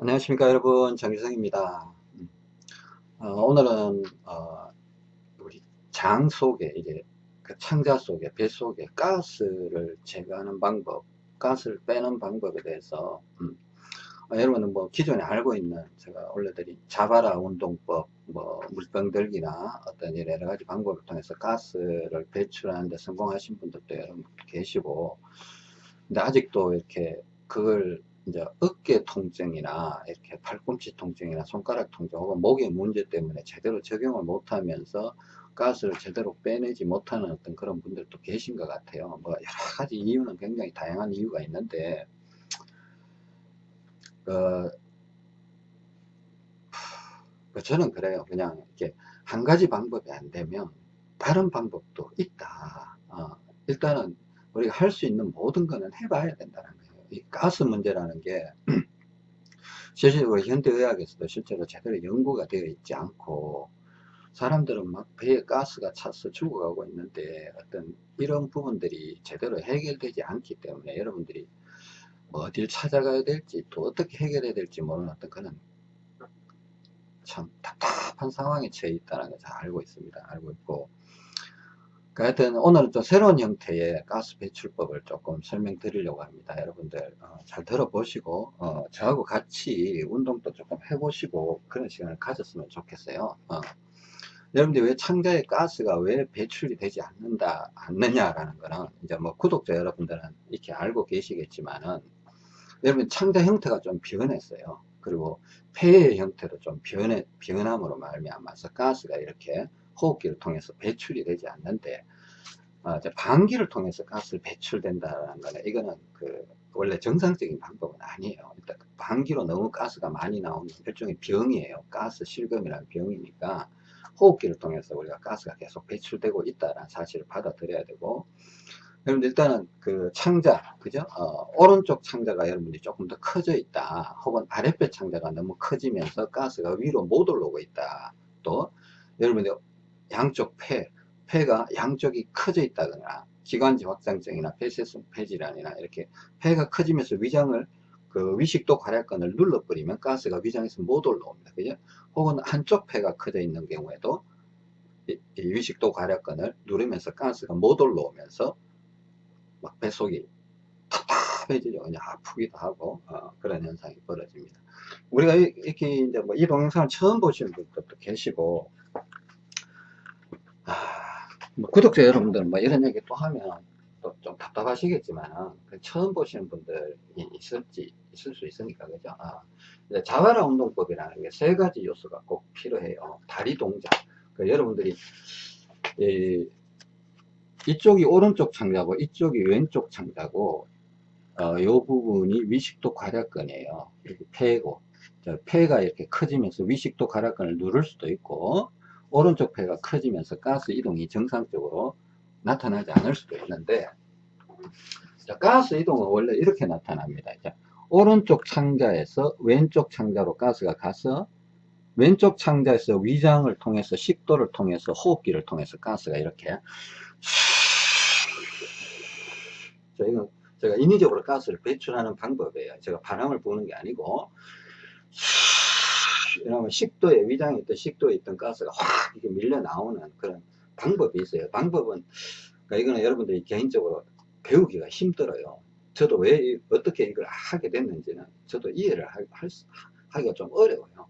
안녕하십니까 여러분. 정기성입니다. 어, 오늘은 어, 우리 장 속에 이제 그 창자 속에 배 속에 가스를 제거하는 방법 가스를 빼는 방법에 대해서 음, 어, 여러분은 뭐 기존에 알고 있는 제가 올려드린 자바라 운동법 뭐 물병 들기나 어떤 여러 가지 방법을 통해서 가스를 배출하는데 성공하신 분들도 여러분 계시고 근데 아직도 이렇게 그걸 이제 어깨 통증이나 이렇게 팔꿈치 통증이나 손가락 통증 혹은 목의 문제 때문에 제대로 적용을 못하면서 가스를 제대로 빼내지 못하는 어떤 그런 분들도 계신 것 같아요. 뭐 여러 가지 이유는 굉장히 다양한 이유가 있는데 그, 그 저는 그래요. 그냥 이렇게 한 가지 방법이 안 되면 다른 방법도 있다. 어, 일단은 우리가 할 수 있는 모든 거는 해봐야 된다는 거예요. 이 가스 문제라는 게 실제로 현대의학에서도 실제로 제대로 연구가 되어 있지 않고 사람들은 막 배에 가스가 차서 죽어가고 있는데 어떤 이런 부분들이 제대로 해결되지 않기 때문에 여러분들이 뭐 어딜 찾아가야 될지 또 어떻게 해결해야 될지 모르는 어떤 그런 참 답답한 상황에 처해 있다는 걸 잘 알고 있습니다. 알고 있고 그 하여튼 오늘은 좀 새로운 형태의 가스 배출법을 조금 설명드리려고 합니다. 여러분들 어, 잘 들어보시고 어, 저하고 같이 운동도 조금 해보시고 그런 시간을 가졌으면 좋겠어요. 어. 여러분들 왜 창자에 가스가 왜 배출이 되지 않는다 않느냐라는 거는 이제 뭐 구독자 여러분들은 이렇게 알고 계시겠지만은 여러분 창자 형태가 좀 변했어요. 그리고 폐의 형태도 좀 변해 변함으로 말미암아서 가스가 이렇게 호흡기를 통해서 배출이 되지 않는데 어, 방기를 통해서 가스 배출된다는 거는 이거는 그 원래 정상적인 방법은 아니에요. 일단 그 방기로 너무 가스가 많이 나오는 일종의 병이에요. 가스 실금이라는 병이니까 호흡기를 통해서 우리가 가스가 계속 배출되고 있다는 사실을 받아들여야 되고 여러분 일단은 그 창자 그죠 어, 오른쪽 창자가 여러분들이 조금 더 커져 있다 혹은 아랫배 창자가 너무 커지면서 가스가 위로 못 올라오고 있다 또 여러분들 양쪽 폐, 폐가 양쪽이 커져 있다거나 기관지 확장증이나 폐쇄성 폐질환이나 이렇게 폐가 커지면서 위장을 그 위식도 괄약근을 눌러버리면 가스가 위장에서 못 올라옵니다. 그죠? 혹은 한쪽 폐가 커져 있는 경우에도 이, 이 위식도 괄약근을 누르면서 가스가 못 올라오면서 막 뱃속이 답답해지죠. 그냥 아프기도 하고 어, 그런 현상이 벌어집니다. 우리가 이렇게 이제 뭐 이 동영상을 처음 보시는 분들도 계시고 아, 뭐 구독자 여러분들은 뭐 이런 얘기 또 하면 또 좀 답답하시겠지만 그 처음 보시는 분들이 있을지 있을 수 있으니까 그죠? 아, 자바라 운동법이라는 게 세 가지 요소가 꼭 필요해요. 다리 동작. 그 여러분들이 이, 이쪽이 오른쪽 창자고 이쪽이 왼쪽 창자고 어, 이 부분이 위식도 괄약근이에요. 이렇게 폐고. 폐가 이렇게 커지면서 위식도 괄약근을 누를 수도 있고 오른쪽 폐가 커지면서 가스 이동이 정상적으로 나타나지 않을 수도 있는데 자, 가스 이동은 원래 이렇게 나타납니다. 자, 오른쪽 창자에서 왼쪽 창자로 가스가 가서 왼쪽 창자에서 위장을 통해서 식도를 통해서 호흡기를 통해서 가스가 이렇게 자, 이건 제가 인위적으로 가스를 배출하는 방법이에요. 제가 바람을 부는 게 아니고 이러면 식도에 위장에 있던 식도에 있던 가스가 확 이렇게 밀려 나오는 그런 방법이 있어요. 방법은 그러니까 이거는 여러분들이 개인적으로 배우기가 힘들어요. 저도 왜 어떻게 이걸 하게 됐는지는 저도 이해를 하, 할, 하기가 좀 어려워요.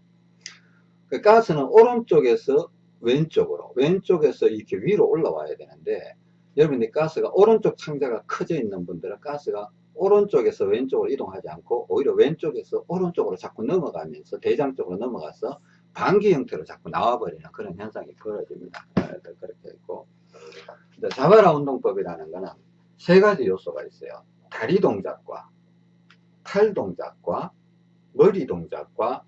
그 가스는 오른쪽에서 왼쪽으로 왼쪽에서 이렇게 위로 올라와야 되는데 여러분이 가스가 오른쪽 창자가 커져 있는 분들은 가스가 오른쪽에서 왼쪽으로 이동하지 않고 오히려 왼쪽에서 오른쪽으로 자꾸 넘어가면서 대장 쪽으로 넘어가서 반기 형태로 자꾸 나와버리는 그런 현상이 벌어집니다. 아, 그렇게 있고 자바라 운동법이라는 것은 세 가지 요소가 있어요. 다리 동작과 팔 동작과 머리 동작과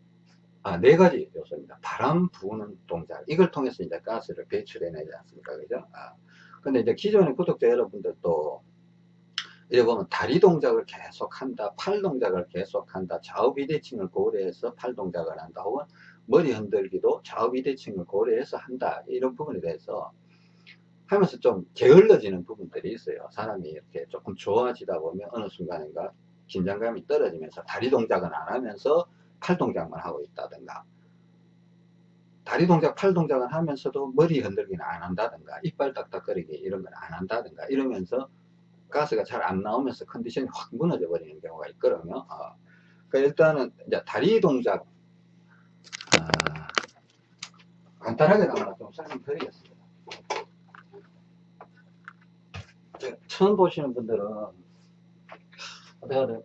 아, 네 가지 요소입니다. 바람 부는 동작. 이걸 통해서 이제 가스를 배출해내지 않습니까? 그죠? 아, 근데 이제 기존의 구독자 여러분들도 이래 보면 다리 동작을 계속 한다, 팔 동작을 계속 한다, 좌우 비대칭을 고려해서 팔 동작을 한다, 혹은 머리 흔들기도 좌우 비대칭을 고려해서 한다, 이런 부분에 대해서 하면서 좀 게을러지는 부분들이 있어요. 사람이 이렇게 조금 좋아지다 보면 어느 순간인가 긴장감이 떨어지면서 다리 동작은 안 하면서 팔 동작만 하고 있다든가 다리 동작, 팔 동작은 하면서도 머리 흔들기는 안 한다든가 이빨 딱딱거리기 이런 건 안 한다든가 이러면서 가스가 잘 안 나오면서 컨디션이 확 무너져 버리는 경우가 있거든요. 어. 그러니까 일단은 이제 다리 동작 아, 간단하게 하나 좀 설명드리겠습니다. 처음 보시는 분들은 어떻게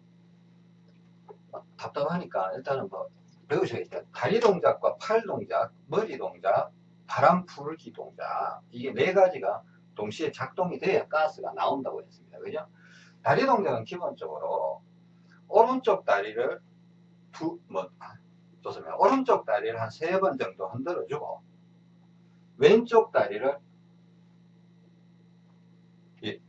답답하니까 일단은 뭐 배우셔야겠죠. 다리 동작과 팔 동작, 머리 동작, 바람 풀기 동작 이게 네 가지가 동시에 작동이 돼야 가스가 나온다고 했습니다. 그죠? 다리 동작은 기본적으로 오른쪽 다리를 두, 뭐, 좋습니다. 오른쪽 다리를 한 세 번 정도 흔들어 주고 왼쪽 다리를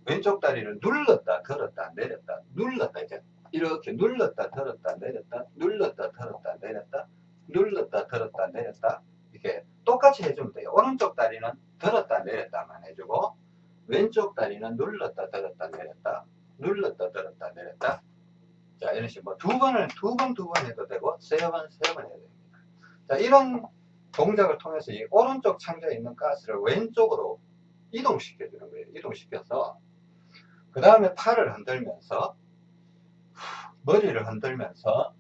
왼쪽 다리를 눌렀다 들었다 내렸다 눌렀다 이제 이렇게 눌렀다 들었다 내렸다 눌렀다 들었다 내렸다 눌렀다 들었다 내렸다 이렇게 똑같이 해주면 돼요 오른쪽 다리는 들었다 내렸다만 해주고 왼쪽 다리는 눌렀다 들었다 내렸다 눌렀다 들었다 내렸다 자 이런 식으로 두 번을 두 번 두 번 해도 되고 세 번 세 번 해도 됩니다 자 이런 동작을 통해서 이 오른쪽 창자에 있는 가스를 왼쪽으로 이동시켜 주는 거예요 이동시켜서 그 다음에 팔을 흔들면서 머리를 흔들면서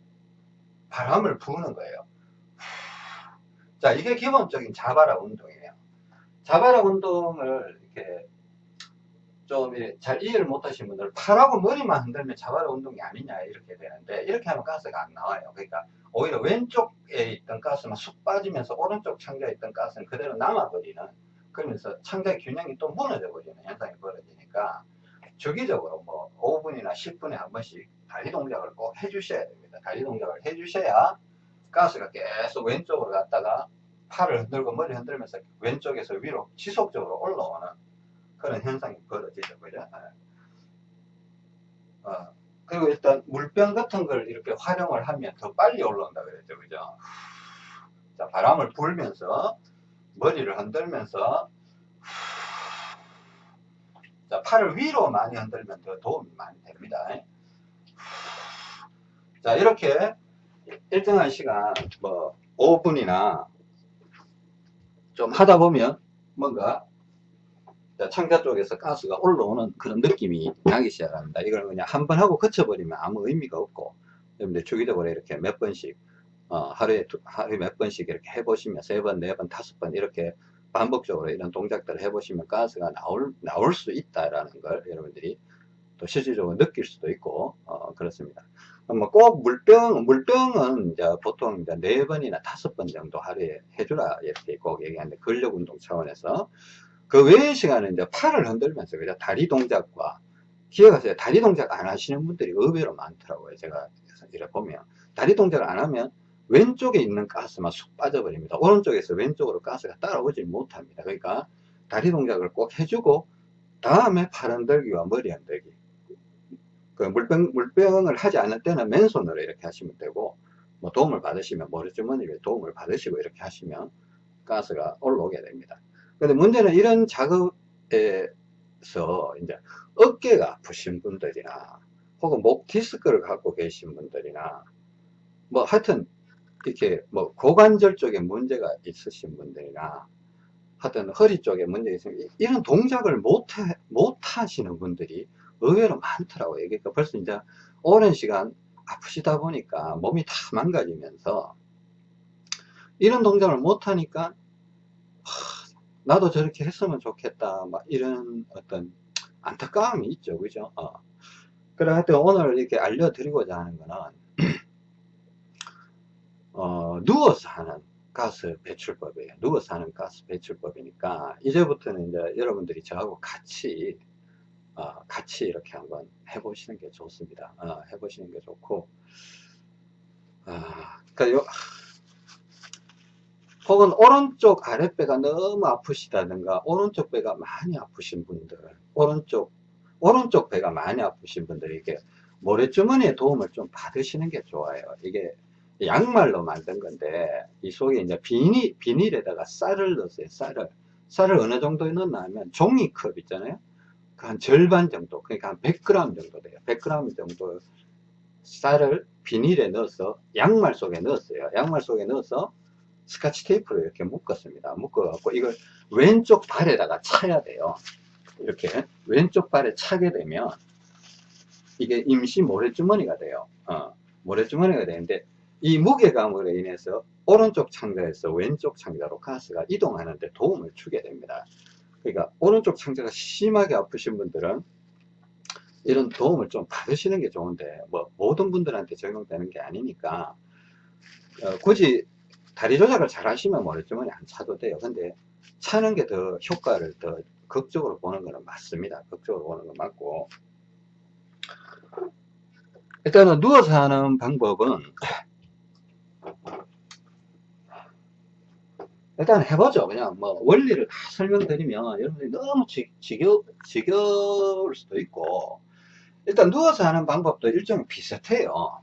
바람을 부는 거예요. 자, 이게 기본적인 자바라 운동이에요. 자바라 운동을 이렇게 좀잘 이해를 못하신 분들 팔하고 머리만 흔들면 자바라 운동이 아니냐 이렇게 되는데 이렇게 하면 가스가 안 나와요. 그러니까 오히려 왼쪽에 있던 가스만 쑥 빠지면서 오른쪽 창자에 있던 가스는 그대로 남아버리는 그러면서 창자의 균형이 또 무너져 버리는 현상이 벌어지니까 주기적으로 뭐 5분이나 10분에 한 번씩 다리 동작을 꼭 해주셔야 됩니다. 다리 동작을 해주셔야 가스가 계속 왼쪽으로 갔다가 팔을 흔들고 머리 흔들면서 왼쪽에서 위로 지속적으로 올라오는 그런 현상이 벌어지죠. 그죠? 네. 어, 그리고 일단 물병 같은 걸 이렇게 활용을 하면 더 빨리 올라온다 그랬죠. 그죠? 자, 바람을 불면서 머리를 흔들면서 자, 팔을 위로 많이 흔들면 더 도움이 많이 됩니다. 자, 이렇게 일정한 시간, 뭐, 5분이나 좀 하다 보면 뭔가 창자 쪽에서 가스가 올라오는 그런 느낌이 나기 시작합니다. 이걸 그냥 한 번 하고 거쳐버리면 아무 의미가 없고, 여러분들 주기적으로 이렇게 몇 번씩, 어, 하루에, 하루에 몇 번씩 이렇게 해보시면 세 번, 네 번, 다섯 번 이렇게 반복적으로 이런 동작들을 해보시면 가스가 나올, 나올 수 있다라는 걸 여러분들이 또 실질적으로 느낄 수도 있고, 어, 그렇습니다. 뭐꼭 물병, 물병은 이제 보통 이제 네 번이나 다섯 번 정도 하루에 해주라 이렇게 꼭 얘기하는데 근력 운동 차원에서 그 외의 시간은 이제 팔을 흔들면서 그냥 다리 동작과 기억하세요. 다리 동작 안 하시는 분들이 의외로 많더라고요. 제가 이렇게 보면 다리 동작을 안 하면 왼쪽에 있는 가스만 쑥 빠져버립니다. 오른쪽에서 왼쪽으로 가스가 따라오지 못합니다. 그러니까 다리 동작을 꼭 해주고 다음에 팔 흔들기와 머리 흔들기 그 물병, 물병을 하지 않을 때는 맨손으로 이렇게 하시면 되고 뭐 도움을 받으시면 머리주머니에 도움을 받으시고 이렇게 하시면 가스가 올라오게 됩니다. 근데 문제는 이런 작업에서 이제 어깨가 아프신 분들이나 혹은 목 디스크를 갖고 계신 분들이나 뭐 하여튼 이렇게 뭐 고관절 쪽에 문제가 있으신 분들이나 하여튼 허리 쪽에 문제가 있으면 이런 동작을 못, 못 하시는 분들이 의외로 많더라고요. 그러니까 벌써 이제 오랜 시간 아프시다 보니까 몸이 다 망가지면서 이런 동작을 못하니까 나도 저렇게 했으면 좋겠다 막 이런 어떤 안타까움이 있죠 그죠 어. 그래 하여튼 오늘 이렇게 알려드리고자 하는 거는 어, 누워서 하는 가스 배출법이에요 누워서 하는 가스 배출법이니까 이제부터는 이제 여러분들이 저하고 같이 어, 같이 이렇게 한번 해보시는 게 좋습니다. 어, 해보시는 게 좋고, 아, 그러니까 요, 혹은 오른쪽 아랫배가 너무 아프시다든가, 오른쪽 배가 많이 아프신 분들, 오른쪽, 오른쪽 배가 많이 아프신 분들이 이게 모래주머니에 도움을 좀 받으시는 게 좋아요. 이게 양말로 만든 건데, 이 속에 이제 비닐, 비닐에다가 쌀을 넣었어요, 쌀을. 쌀을 어느 정도 넣나 하면 종이컵 있잖아요. 한 절반 정도, 그러니까 한 100g 정도 돼요. 100g 정도 쌀을 비닐에 넣어서 양말 속에 넣었어요. 양말 속에 넣어서 스카치 테이프로 이렇게 묶었습니다. 묶어 갖고 이걸 왼쪽 발에다가 차야 돼요. 이렇게 왼쪽 발에 차게 되면 이게 임시 모래주머니가 돼요. 어, 모래주머니가 되는데 이 무게감으로 인해서 오른쪽 창자에서 왼쪽 창자로 가스가 이동하는데 도움을 주게 됩니다. 그러니까 오른쪽 창자가 심하게 아프신 분들은 이런 도움을 좀 받으시는 게 좋은데 뭐 모든 분들한테 적용되는 게 아니니까 어, 굳이 다리 조작을 잘 하시면 모래주머니 안 차도 돼요. 근데 차는 게 더 효과를 더 극적으로 보는 거는 맞습니다. 극적으로 보는 건 맞고 일단은 누워서 하는 방법은 일단 해보죠. 그냥 뭐 원리를 다 설명드리면 여러분들이 너무 지, 지겨, 지겨울 수도 있고 일단 누워서 하는 방법도 일종의 비슷해요.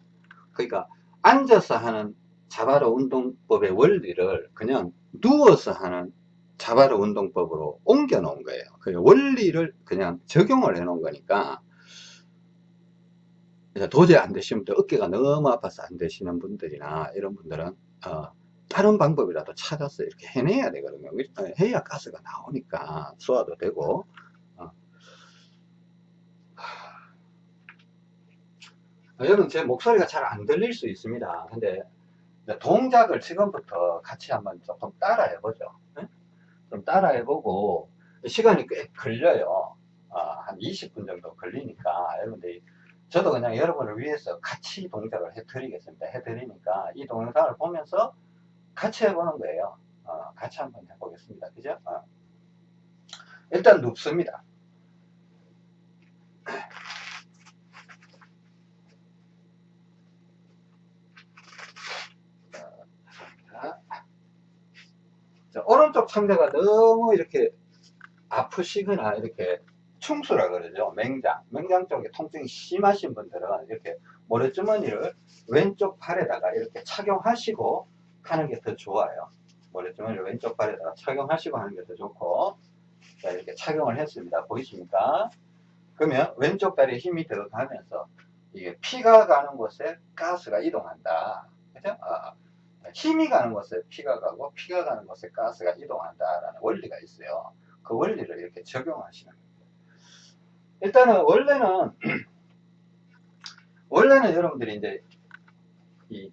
그러니까 앉아서 하는 자바로 운동법의 원리를 그냥 누워서 하는 자바로 운동법으로 옮겨 놓은 거예요. 그 원리를 그냥 적용을 해 놓은 거니까 도저히 안 되시는 분들 어깨가 너무 아파서 안 되시는 분들이나 이런 분들은 어, 다른 방법이라도 찾아서 이렇게 해내야 되거든요. 어, 해야 가스가 나오니까 소화도 되고 어. 여러분 제 목소리가 잘 안 들릴 수 있습니다. 근데 동작을 지금부터 같이 한번 조금 따라 해보죠. 네? 좀 따라 해보고 시간이 꽤 걸려요. 어, 한 20분 정도 걸리니까 여러분들이 저도 그냥 여러분을 위해서 같이 동작을 해드리겠습니다. 해드리니까 이 동영상을 보면서 같이 해보는 거예요. 어, 같이 한번 해보겠습니다. 그죠? 어. 일단 눕습니다. 자, 오른쪽 창자가 너무 이렇게 아프시거나 이렇게 충수라 그러죠. 맹장. 맹장 쪽에 통증이 심하신 분들은 이렇게 모래주머니를 왼쪽 팔에다가 이렇게 착용하시고 하는 게 더 좋아요. 모래주머니를 왼쪽 발에다가 착용하시고 하는 게 더 좋고 자 이렇게 착용을 했습니다. 보이십니까? 그러면 왼쪽 발에 힘이 들어가면서 이게 피가 가는 곳에 가스가 이동한다. 그죠? 아, 힘이 가는 곳에 피가 가고 피가 가는 곳에 가스가 이동한다라는 원리가 있어요. 그 원리를 이렇게 적용하시는 거예요. 일단은 원래는 원래는 여러분들이 이제 이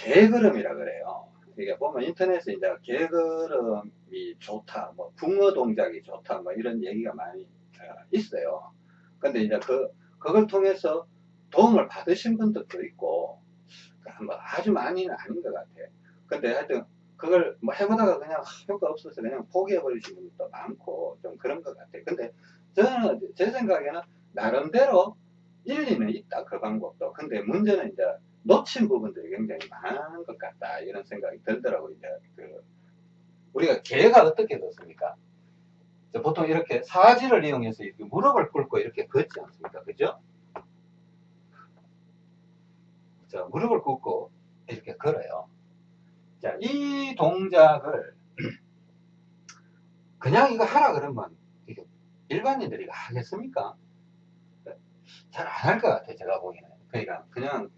개걸음이라 그래요. 이게 보면 인터넷에 이제 개걸음이 좋다, 뭐 붕어 동작이 좋다, 뭐 이런 얘기가 많이 어, 있어요. 근데 이제 그 그걸 통해서 도움을 받으신 분들도 있고 뭐 아주 많이는 아닌 것 같아요. 근데 하여튼 그걸 뭐 해보다가 그냥 효과 없어서 그냥 포기해 버리시는 분도 많고 좀 그런 것 같아요. 근데 저는 제 생각에는 나름대로 일리는 있다 그 방법도. 근데 문제는 이제 놓친 부분들이 굉장히 많은 것 같다 이런 생각이 들더라고요. 이제 그 우리가 개가 어떻게 걷습니까? 보통 이렇게 사지를 이용해서 이렇게 무릎을 꿇고 이렇게 걷지 않습니까? 그죠? 자, 무릎을 꿇고 이렇게 걸어요. 자, 이 동작을 그냥 이거 하라 그러면 일반인들이 하겠습니까? 잘 안 할 것 같아, 제가 보기에는. 그러니까 그냥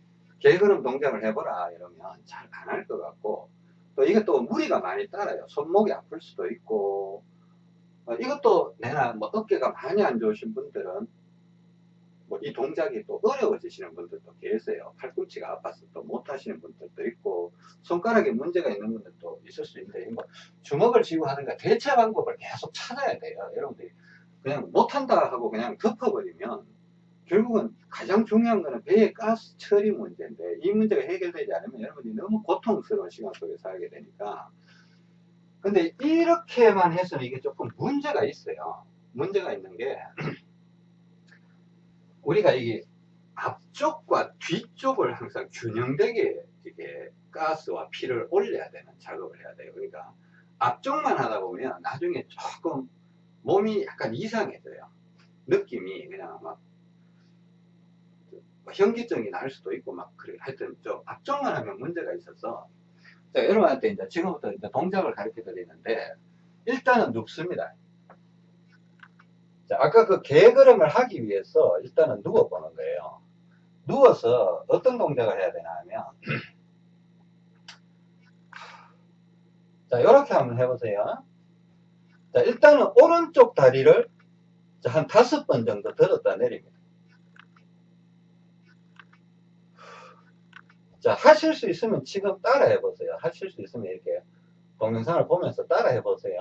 개걸음 동작을 해보라 이러면 잘 안 할 것 같고 또 이것도 무리가 많이 따라요. 손목이 아플 수도 있고 어, 이것도 내나 뭐 어깨가 많이 안 좋으신 분들은 뭐 이 동작이 또 어려워지시는 분들도 계세요. 팔꿈치가 아파서 또 못하시는 분들도 있고 손가락에 문제가 있는 분들도 있을 수 있는데 뭐 주먹을 쥐고 하는가 대체 방법을 계속 찾아야 돼요. 여러분들이 그냥 못한다 하고 그냥 덮어버리면 결국은 가장 중요한 거는 배의 가스 처리 문제인데 이 문제가 해결되지 않으면 여러분이 너무 고통스러운 시간 속에 살게 되니까. 근데 이렇게만 해서는 이게 조금 문제가 있어요. 문제가 있는 게 우리가 이게 앞쪽과 뒤쪽을 항상 균형되게 이게 가스와 피를 올려야 되는 작업을 해야 돼요. 그러니까 앞쪽만 하다 보면 나중에 조금 몸이 약간 이상해져요. 느낌이 그냥 막 뭐 현기증이 날 수도 있고 막 그래 하여튼 좀 앞쪽만 하면 문제가 있어서 자, 여러분한테 이제 지금부터 이제 동작을 가르쳐 드리는데 일단은 눕습니다. 자, 아까 그 개걸음을 하기 위해서 일단은 누워 보는 거예요. 누워서 어떤 동작을 해야 되나 하면 자 이렇게 한번 해보세요 자 일단은 오른쪽 다리를 자, 한 다섯 번 정도 들었다 내립니다 자 하실 수 있으면 지금 따라 해보세요 하실 수 있으면 이렇게 동영상을 보면서 따라 해보세요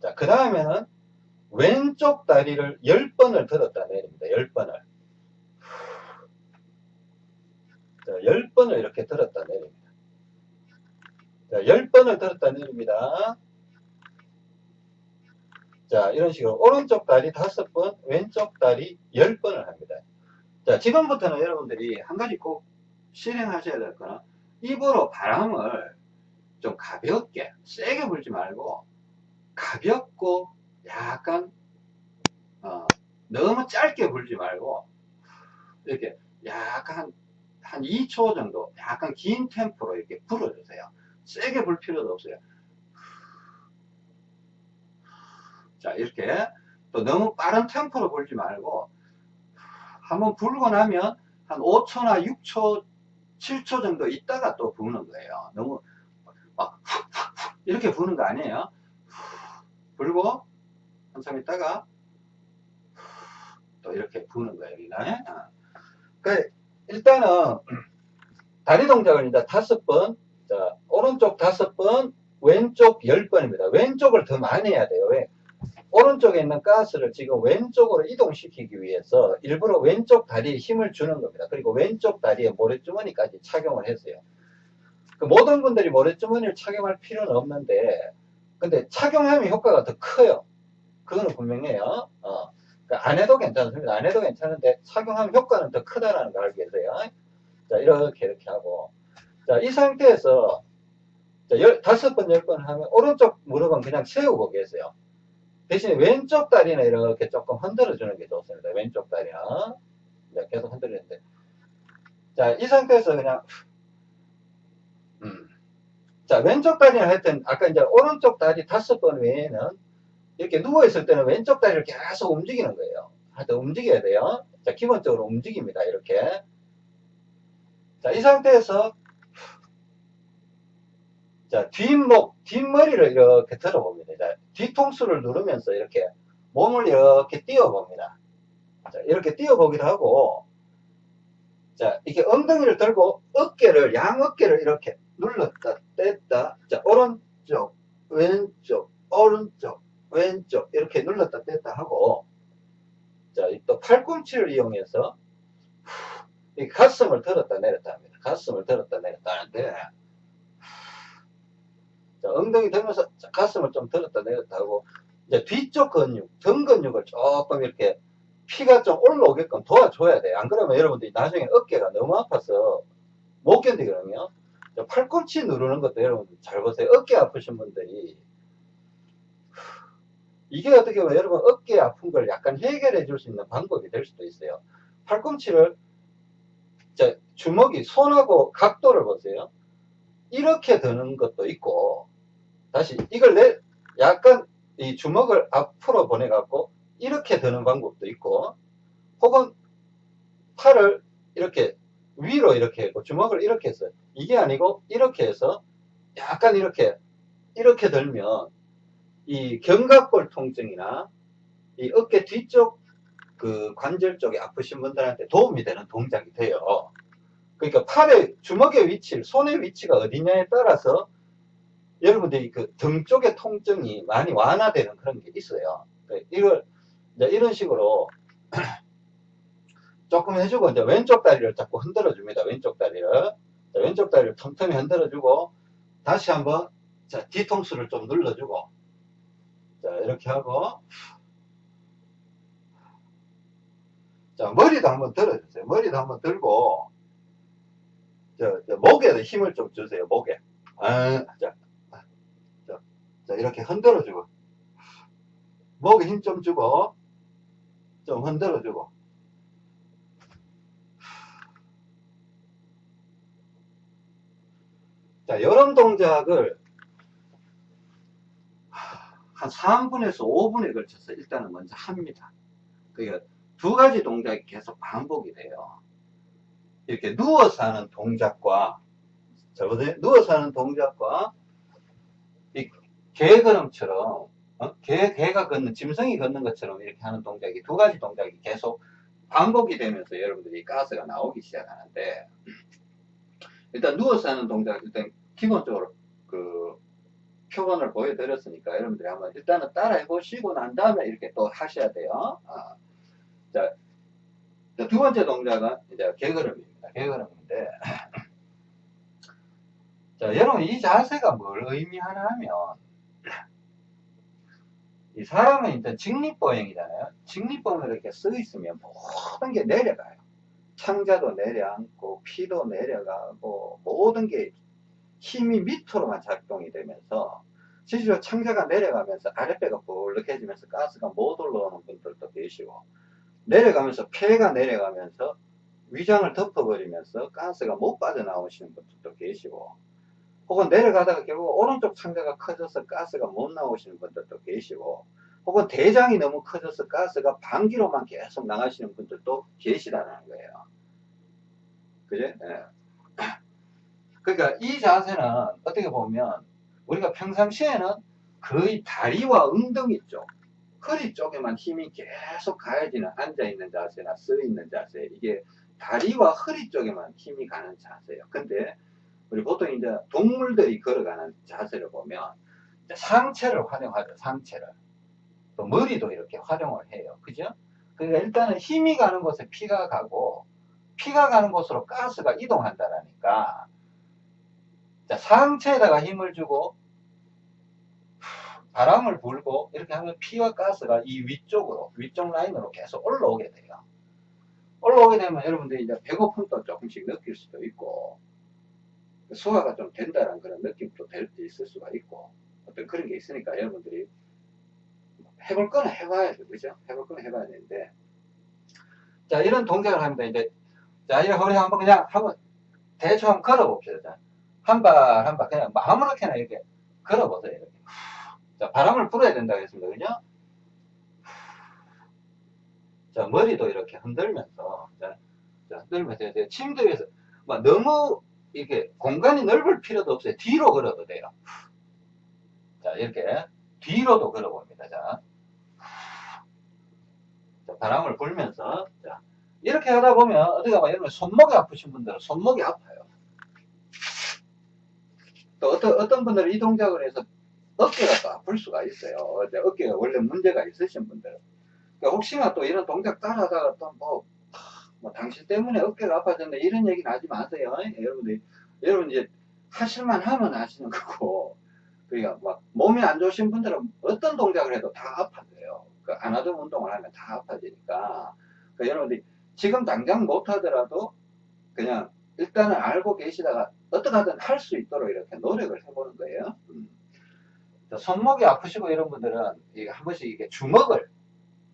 자그 다음에는 왼쪽 다리를 10번을 들었다 내립니다 10번을 자, 10번을 이렇게 들었다 내립니다. 자, 10번을 들었다 내립니다. 자, 이런 식으로 오른쪽 다리 5번, 왼쪽 다리 10번을 합니다. 자, 지금부터는 여러분들이 한 가지 꼭 실행하셔야 될 거는 입으로 바람을 좀 가볍게, 세게 불지 말고 가볍고 약간 어, 너무 짧게 불지 말고 이렇게 약간 한 2초 정도 약간 긴 템포로 이렇게 불어주세요. 세게 불 필요도 없어요. 자 이렇게 또 너무 빠른 템포로 불지 말고 한번 불고 나면 한 5초나 6초 7초 정도 있다가 또 부는 거예요. 너무 막 이렇게 부는 거 아니에요. 불고 한참 있다가 또 이렇게 부는 거예요. 그 일단은 다리 동작을 이제 다섯 번, 자, 오른쪽 다섯 번, 왼쪽 열 번입니다. 왼쪽을 더 많이 해야 돼요. 왜? 오른쪽에 있는 가스를 지금 왼쪽으로 이동시키기 위해서 일부러 왼쪽 다리에 힘을 주는 겁니다. 그리고 왼쪽 다리에 모래주머니까지 착용을 했어요. 그 모든 분들이 모래주머니를 착용할 필요는 없는데, 근데 착용하면 효과가 더 커요. 그거는 분명해요. 어. 그러니까 안 해도 괜찮습니다. 안 해도 괜찮은데 착용하면 효과는 더 크다라는 걸 알게 되세요. 자, 이렇게 이렇게 하고. 자, 이 상태에서 자, 열, 다섯 번, 열 번 하면 오른쪽 무릎은 그냥 세우고 계세요. 대신에 왼쪽 다리는 이렇게 조금 흔들어 주는 게 좋습니다. 왼쪽 다리는. 자, 계속 흔들리는데. 자, 이 상태에서 그냥, 음. 자, 왼쪽 다리는 하여튼, 아까 이제 오른쪽 다리 다섯 번 외에는 이렇게 누워있을 때는 왼쪽 다리를 계속 움직이는 거예요. 하여튼 움직여야 돼요. 자, 기본적으로 움직입니다. 이렇게. 자, 이 상태에서, 자, 뒷목, 뒷머리를 이렇게 들어봅니다. 자, 뒤통수를 누르면서 이렇게 몸을 이렇게 띄워봅니다. 자, 이렇게 띄워보기도 하고, 자, 이렇게 엉덩이를 들고 어깨를, 양 어깨를 이렇게 눌렀다, 뗐다. 자, 오른쪽, 왼쪽, 오른쪽, 왼쪽 이렇게 눌렀다 뗐다 하고 자, 또 팔꿈치를 이용해서 이 가슴을 들었다 내렸다 합니다. 가슴을 들었다 내렸다 하는데 자, 엉덩이 들면서 가슴을 좀 들었다 내렸다 하고 이제 뒤쪽 근육, 등 근육을 조금 이렇게 피가 좀 올라오게끔 도와줘야 돼요. 안 그러면 여러분들이 나중에 어깨가 너무 아파서 못 견디거든요. 팔꿈치 누르는 것도 여러분들 잘 보세요. 어깨 아프신 분들이 이게 어떻게 보면 여러분 어깨 아픈 걸 약간 해결해 줄 수 있는 방법이 될 수도 있어요. 팔꿈치를 주먹이 손하고 각도를 보세요. 이렇게 드는 것도 있고 다시 이걸 내 약간 이 주먹을 앞으로 보내 갖고 이렇게 드는 방법도 있고 혹은 팔을 이렇게 위로 이렇게 했고 주먹을 이렇게 해서 이게 아니고 이렇게 해서 약간 이렇게 이렇게 들면 이 견갑골 통증이나 이 어깨 뒤쪽 그 관절 쪽에 아프신 분들한테 도움이 되는 동작이 돼요. 그러니까 팔의 주먹의 위치, 손의 위치가 어디냐에 따라서 여러분들이 그 등 쪽의 통증이 많이 완화되는 그런 게 있어요. 네, 이걸 이런 식으로 조금 해주고 이제 왼쪽 다리를 자꾸 흔들어 줍니다. 왼쪽 다리를 자, 왼쪽 다리를 틈틈이 흔들어 주고 다시 한번 자, 뒤통수를 좀 눌러주고 자, 이렇게 하고. 자, 머리도 한번 들어주세요. 머리도 한번 들고, 저, 저 목에 힘을 좀 주세요. 목에. 아, 자, 자, 자, 이렇게 흔들어주고. 목에 힘 좀 주고, 좀 흔들어주고. 자, 이런 동작을 한 3분에서 5분에 걸쳐서 일단은 먼저 합니다. 그러니까 두 가지 동작이 계속 반복이 돼요. 이렇게 누워서 하는 동작과 누워서 하는 동작과 이 개 걸음처럼 어? 개, 개가 걷는 짐승이 걷는 것처럼 이렇게 하는 동작이 두 가지 동작이 계속 반복이 되면서 여러분들이 가스가 나오기 시작하는데 일단 누워서 하는 동작 일단 기본적으로 그 표본을 보여드렸으니까 여러분들이 한번 일단은 따라 해 보시고 난 다음에 이렇게 또 하셔야 돼요. 아, 자, 두 번째 동작은 이제 개걸음입니다. 개걸음인데 자, 여러분 이 자세가 뭘 의미하나 하면 이 사람은 일단 직립보행이잖아요. 직립보행으로 이렇게 써 있으면 모든 게 내려가요. 창자도 내려앉고 피도 내려가고 모든 게 힘이 밑으로만 작동이 되면서 실제로 창자가 내려가면서 아랫배가 볼록해지면서 가스가 못 올라오는 분들도 계시고 내려가면서 폐가 내려가면서 위장을 덮어버리면서 가스가 못 빠져나오시는 분들도 계시고 혹은 내려가다가 결국 오른쪽 창자가 커져서 가스가 못 나오시는 분들도 계시고 혹은 대장이 너무 커져서 가스가 반기로만 계속 나가시는 분들도 계시다는 거예요. 그죠? 예. 그러니까 이 자세는 어떻게 보면 우리가 평상시에는 거의 다리와 엉덩이 쪽, 허리 쪽에만 힘이 계속 가해지는 앉아있는 자세나 써있는 자세, 이게 다리와 허리 쪽에만 힘이 가는 자세예요. 근데 우리 보통 이제 동물들이 걸어가는 자세를 보면 상체를 활용하죠. 상체를. 또 머리도 이렇게 활용을 해요. 그죠? 그러니까 일단은 힘이 가는 곳에 피가 가고 피가 가는 곳으로 가스가 이동한다라니까 자, 상체에다가 힘을 주고 바람을 불고 이렇게 하면 피와 가스가 이 위쪽으로 위쪽 라인으로 계속 올라오게 돼요. 올라오게 되면 여러분들이 이제 배고픔도 조금씩 느낄 수도 있고 소화가 좀 된다는 그런 느낌도 있을 수가 있고 어떤 그런 게 있으니까 여러분들이 해볼 거는 해봐야 돼 그죠? 해볼 거는 해봐야 되는데. 자 이런 동작을 합니다. 이제 자 이런 허리 한번 그냥 한번 대충 한번 걸어 봅시다. 한발 한 발 그냥 아무렇게나 이렇게 걸어 보세요 이렇게. 자 바람을 불어야 된다고 했습니다. 그죠? 자 머리도 이렇게 흔들면서 자, 자 흔들면서 침대 위에서 막 너무 이렇게 공간이 넓을 필요도 없어요. 뒤로 걸어도 돼요. 자, 이렇게 뒤로도 걸어봅니다. 자, 자 바람을 불면서 자, 이렇게 하다 보면 어디가 막 여러분 손목이 아프신 분들은 손목이 아파요. 또 어떤 어떤 분들은 이 동작을 해서 어깨가 또 아플 수가 있어요. 어깨가 원래 문제가 있으신 분들은 그러니까 혹시나 또 이런 동작 따라하다가 또뭐 뭐 당신 때문에 어깨가 아파졌네 이런 얘기는 하지 마세요. 여러분들 여러분 이제 하실만 하면 하시는 거고 그러니까 막 몸이 안 좋으신 분들은 어떤 동작을 해도 다 아파져요. 그안 하던 운동을 하면 다 아파지니까 그러니까 여러분들이 지금 당장 못 하더라도 그냥 일단은 알고 계시다가 어떻게 하든 할 수 있도록 이렇게 노력을 해보는 거예요. 음. 손목이 아프시고 이런 분들은 한 번씩 이게 주먹을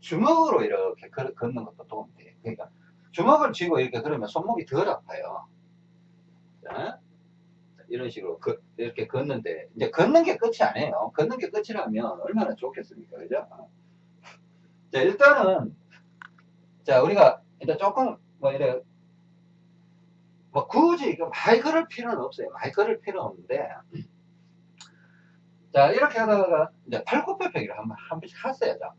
주먹으로 이렇게 걷는 것도 도움이 돼요. 그러니까 주먹을 쥐고 이렇게 그러면 손목이 덜 아파요. 자, 이런 식으로 그, 이렇게 걷는데 이제 걷는 게 끝이 아니에요. 걷는 게 끝이라면 얼마나 좋겠습니까, 그죠? 자 일단은 자 우리가 일단 조금 뭐 이래 뭐 굳이 많이 걸을 필요는 없어요. 많이 걸을 필요는 없는데 자 이렇게 하다가 이제 팔굽혀펴기를 한번 한 번씩 하세요. 자.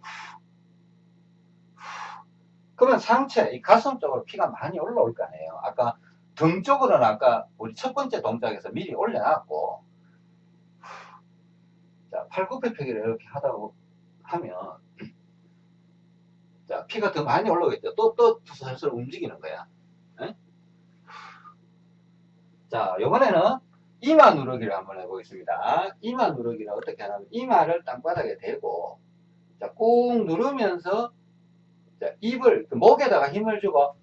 그러면 상체, 이 가슴 쪽으로 피가 많이 올라올 거 아니에요. 아까 등 쪽으로는 아까 우리 첫 번째 동작에서 미리 올려놨고, 자, 팔굽혀펴기를 이렇게 하다 하면, 자, 피가 더 많이 올라오겠죠. 또, 또 슬슬 움직이는 거야. 에? 자, 요번에는 이마 누르기를 한번 해보겠습니다. 이마 누르기는 어떻게 하냐면, 이마를 땅바닥에 대고, 자, 꾹 누르면서 자, 입을 그 목에다가 힘을 주고 어,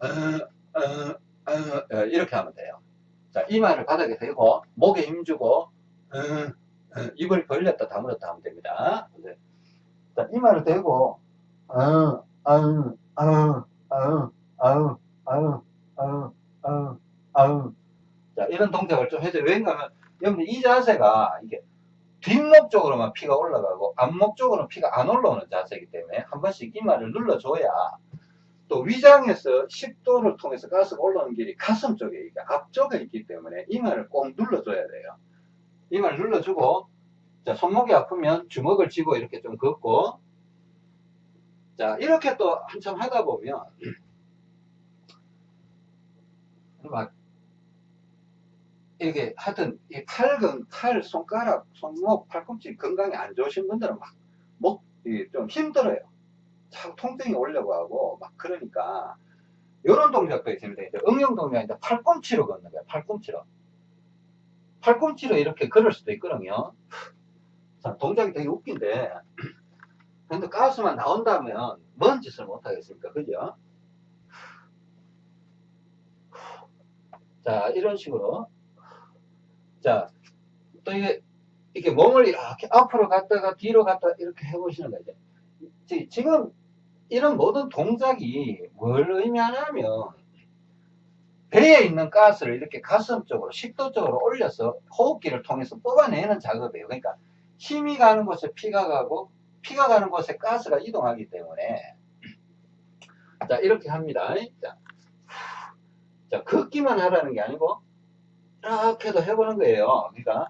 어, 어, 이렇게 하면 돼요. 자, 이마를 바닥에 대고 목에 힘 주고 입을 벌렸다 다물었다 하면 됩니다. 자, 이마를 대고 아우 자, 이런 동작을 좀 해줘요. 왜냐하면 여러분 이 자세가 이게 뒷목 쪽으로만 피가 올라가고 앞목 쪽으로는 피가 안 올라오는 자세이기 때문에 한 번씩 이마를 눌러줘야 또 위장에서 식도를 통해서 가스가 올라오는 길이 가슴 쪽에 이게 앞쪽에 있기 때문에 이마를 꼭 눌러줘야 돼요. 이마를 눌러주고 자 손목이 아프면 주먹을 쥐고 이렇게 좀 걷고 자 이렇게 또 한참 하다 보면 막 이렇게 하여튼 이 팔근, 팔, 손가락, 손목, 팔꿈치 건강이 안 좋으신 분들은 막 목 좀 힘들어요. 자꾸 통증이 오려고 하고 막 그러니까 이런 동작도 있습니다. 이제 응용 동작인데 팔꿈치로 걷는 거예요. 팔꿈치로. 팔꿈치로 이렇게 걸을 수도 있거든요. 자, 동작이 되게 웃긴데 근데 가스만 나온다면 뭔 짓을 못 하겠습니까? 그죠? 자, 이런 식으로 자, 또 이게, 이렇게 몸을 이렇게 앞으로 갔다가 뒤로 갔다 이렇게 해보시는 거죠. 지- 지금 이런 모든 동작이 뭘 의미하냐면, 배에 있는 가스를 이렇게 가슴 쪽으로, 식도 쪽으로 올려서 호흡기를 통해서 뽑아내는 작업이에요. 그러니까 힘이 가는 곳에 피가 가고, 피가 가는 곳에 가스가 이동하기 때문에, 자, 이렇게 합니다. 자, 자 걷기만 하라는 게 아니고, 이렇게도 해보는 거예요. 그러니까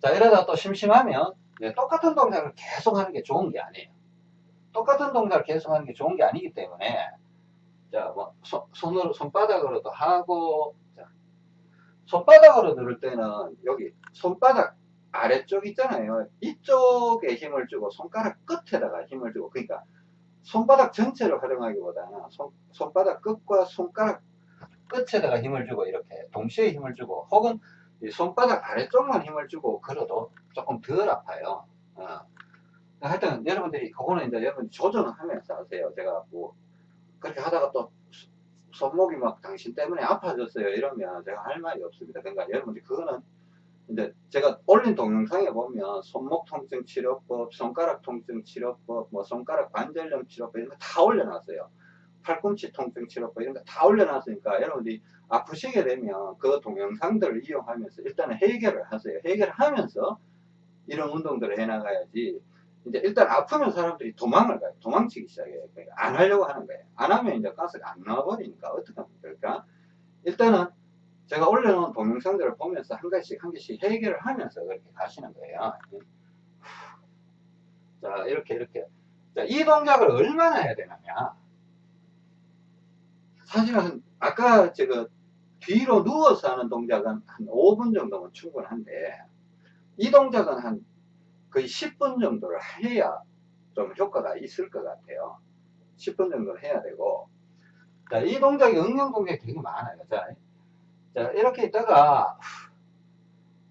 자 이러다 또 심심하면 예, 똑같은 동작을 계속 하는 게 좋은 게 아니에요. 똑같은 동작을 계속 하는 게 좋은 게 아니기 때문에 자뭐 손으로 손바닥으로도 하고 자, 손바닥으로 누를 때는 여기 손바닥 아래쪽 있잖아요. 이쪽에 힘을 주고 손가락 끝에다가 힘을 주고 그러니까 손바닥 전체를 활용하기보다는 손, 손바닥 끝과 손가락 끝에다가 힘을 주고 이렇게 동시에 힘을 주고 혹은 이 손바닥 아래쪽만 힘을 주고 걸어도 조금 덜 아파요. 어. 하여튼 여러분들이 그거는 이제 여러분 조절을 하면서 하세요. 제가 뭐 그렇게 하다가 또 손목이 막 당신 때문에 아파졌어요. 이러면 제가 할 말이 없습니다. 그러니까 여러분들 그거는 이제 제가 올린 동영상에 보면 손목 통증 치료법, 손가락 통증 치료법, 뭐 손가락 관절염 치료법 이런 거 다 올려놨어요. 팔꿈치 통증 치료법 이런 거 다 올려놨으니까 여러분들이 아프시게 되면 그 동영상들을 이용하면서 일단은 해결을 하세요. 해결하면서 이런 운동들을 해나가야지. 이제 일단 아프면 사람들이 도망을 가요. 도망치기 시작해요. 그러니까 안 하려고 하는 거예요. 안 하면 이제 가스가 안 나와버리니까 어떻게 하면 될까? 일단은 제가 올려놓은 동영상들을 보면서 한 가지씩 한 개씩 해결을 하면서 그렇게 가시는 거예요. 자, 이렇게, 이렇게. 자, 이 동작을 얼마나 해야 되냐면, 사실은 아까 제가 뒤로 누워서 하는 동작은 한 5분 정도면 충분한데, 이 동작은 한 거의 10분 정도를 해야 좀 효과가 있을 것 같아요. 10분 정도를 해야 되고, 자, 이 동작이 응용 동작이 되게 많아요. 자, 자, 이렇게 있다가,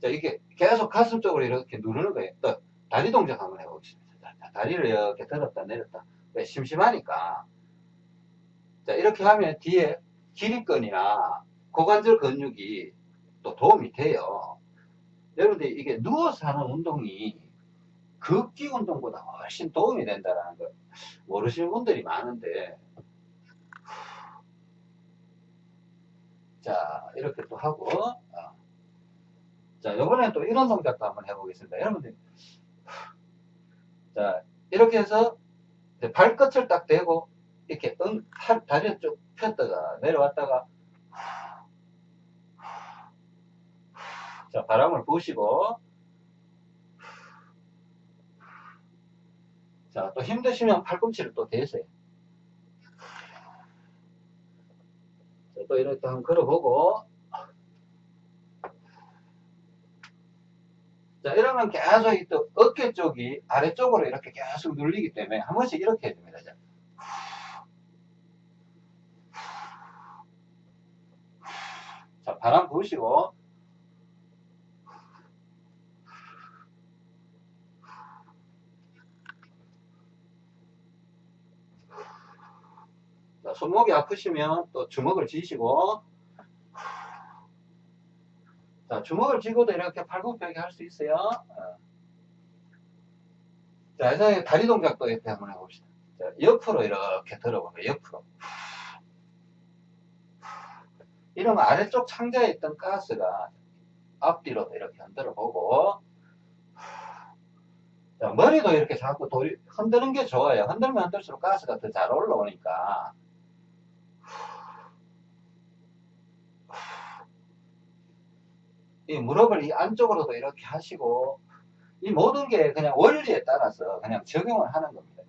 자, 이게 계속 가슴 쪽으로 이렇게 누르는 거예요. 또, 다리 동작 한번 해보겠습니다. 자, 다리를 이렇게 들었다 내렸다. 왜? 심심하니까. 자, 이렇게 하면 뒤에 기립근이나 고관절 근육이 또 도움이 돼요. 여러분들 이게 누워서 하는 운동이 걷기 운동보다 훨씬 도움이 된다는 걸 모르시는 분들이 많은데 자 이렇게 또 하고 어. 자 이번엔 또 이런 동작도 한번 해보겠습니다 여러분들 자 이렇게 해서 발끝을 딱 대고 이렇게 응, 다리를 쭉 폈다가 내려왔다가 자 바람을 부으시고 자 또 힘드시면 팔꿈치를 또 대세요 자, 또 이렇게 한번 걸어보고 자 이러면 계속 또 어깨 쪽이 아래쪽으로 이렇게 계속 눌리기 때문에 한 번씩 이렇게 해줍니다 자. 자, 바람 부으시고, 자, 손목이 아프시면 또 주먹을 쥐시고, 자, 주먹을 쥐고도 이렇게 팔굽혀펴기 할 수 있어요. 어. 자, 이제 다리 동작도 이렇게 한번 해봅시다. 자, 옆으로 이렇게 들어보면 옆으로. 이러면 아래쪽 창자에 있던 가스가 앞뒤로 이렇게 흔들어 보고 자, 머리도 이렇게 자꾸 돌이, 흔드는 게 좋아요. 흔들면 흔들수록 가스가 더 잘 올라오니까. 이 무릎을 이 안쪽으로도 이렇게 하시고, 이 모든 게 그냥 원리에 따라서 그냥 적용을 하는 겁니다.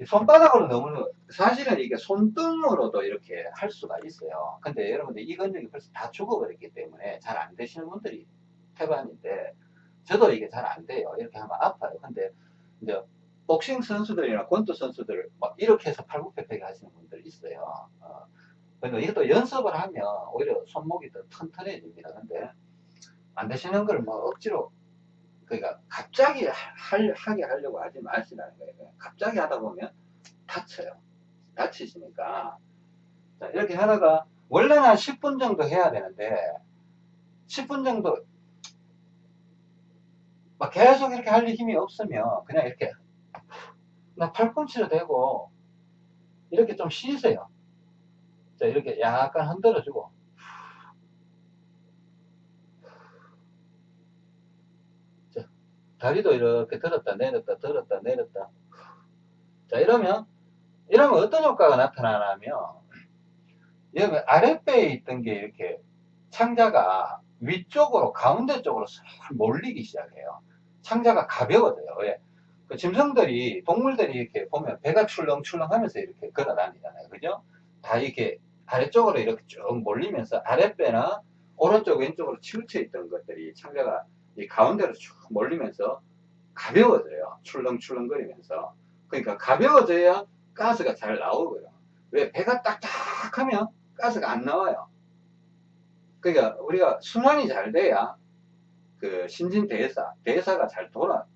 이 손바닥으로 너무, 사실은 이게 손등으로도 이렇게 할 수가 있어요. 근데 여러분들 이 근육이 벌써 다 죽어버렸기 때문에 잘 안 되시는 분들이 태반인데, 저도 이게 잘 안 돼요. 이렇게 하면 아파요. 근데 이제 복싱 선수들이나 권투 선수들 막 이렇게 해서 팔굽혀펴기 하시는 분들 있어요. 어. 그러니까 이것도 연습을 하면 오히려 손목이 더 튼튼해집니다. 근데 안 되시는 걸 뭐 억지로 그러니까 갑자기 할, 하게 하려고 하지 마시라는 거예요. 갑자기 하다 보면 다쳐요. 다치시니까 자, 이렇게 하다가 원래는 한 10분 정도 해야 되는데 10분 정도 막 계속 이렇게 할 힘이 없으면 그냥 이렇게 나 팔꿈치로 대고 이렇게 좀 쉬세요. 자, 이렇게 약간 흔들어주고 다리도 이렇게 들었다 내렸다 들었다 내렸다 자 이러면 이러면 어떤 효과가 나타나냐면 여기 아랫배에 있던 게 이렇게 창자가 위쪽으로 가운데 쪽으로 싹 몰리기 시작해요. 창자가 가벼워져요. 왜? 그 짐승들이 동물들이 이렇게 보면 배가 출렁출렁 하면서 이렇게 걸어 다니잖아요. 그죠? 다 이렇게 아래쪽으로 이렇게 쭉 몰리면서 아랫배나 오른쪽 왼쪽으로 치우쳐 있던 것들이 창자가 이 가운데로 쭉 몰리면서 가벼워져요. 출렁출렁거리면서. 그러니까 가벼워져야 가스가 잘 나오고요. 왜? 배가 딱딱하면 가스가 안 나와요. 그러니까 우리가 순환이 잘 돼야 그 신진 대사, 대사가 잘 돌아,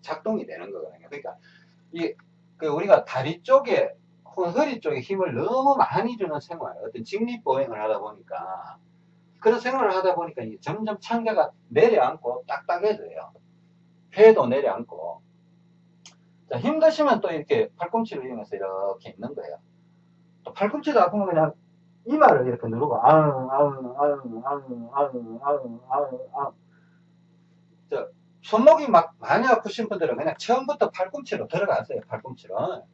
작동이 되는 거거든요. 그러니까 이, 그 우리가 다리 쪽에 혹은 허리 쪽에 힘을 너무 많이 주는 생활, 어떤 직립보행을 하다 보니까 그런 생활을 하다 보니까 점점 창자가 내려앉고 딱딱해져요. 폐도 내려앉고. 자, 힘드시면 또 이렇게 팔꿈치를 이용해서 이렇게 있는 거예요. 또 팔꿈치도 아프면 그냥 이마를 이렇게 누르고 아우 아우 아우 아우 아우 아우 아우 아우 저 손목이 막 많이 아프신 분들은 그냥 처음부터 팔꿈치로 들어가세요 팔꿈치로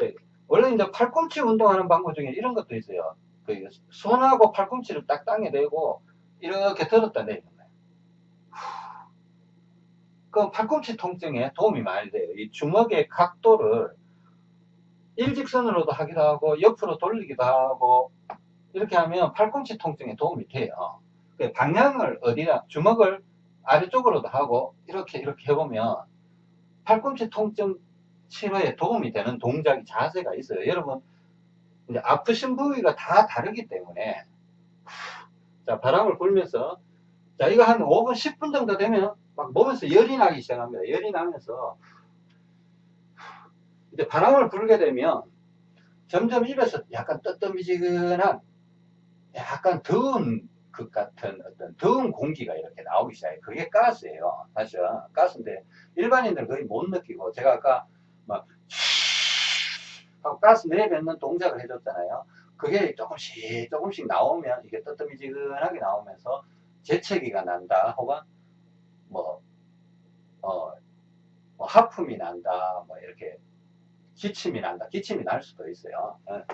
네. 원래 이제 팔꿈치 운동하는 방법 중에 이런 것도 있어요 그 손하고 팔꿈치를 딱 땅에 대고 이렇게 들었다 내리는 거예요 그럼 팔꿈치 통증에 도움이 많이 돼요 이 주먹의 각도를 일직선으로도 하기도 하고 옆으로 돌리기도 하고 이렇게 하면 팔꿈치 통증에 도움이 돼요. 그 방향을 어디나 주먹을 아래쪽으로도 하고 이렇게 이렇게 해보면 팔꿈치 통증 치료에 도움이 되는 동작이 자세가 있어요. 여러분 이제 아프신 부위가 다 다르기 때문에 자 바람을 불면서 자 이거 한 5분 10분 정도 되면 막 몸에서 열이 나기 시작합니다. 열이 나면서 이제 바람을 불게 되면 점점 입에서 약간 뜨뜻미지근한 약간 더운 것 같은 어떤 더운 공기가 이렇게 나오기 시작해요. 그게 가스예요. 사실 가스인데 일반인들은 거의 못 느끼고 제가 아까 막 하고 가스 내뱉는 동작을 해줬잖아요. 그게 조금씩 조금씩 나오면 이게 뜨뜻미지근하게 나오면서 재채기가 난다 혹은 뭐, 어, 뭐 하품이 난다 뭐 이렇게 기침이 난다. 기침이 날 수도 있어요. 예.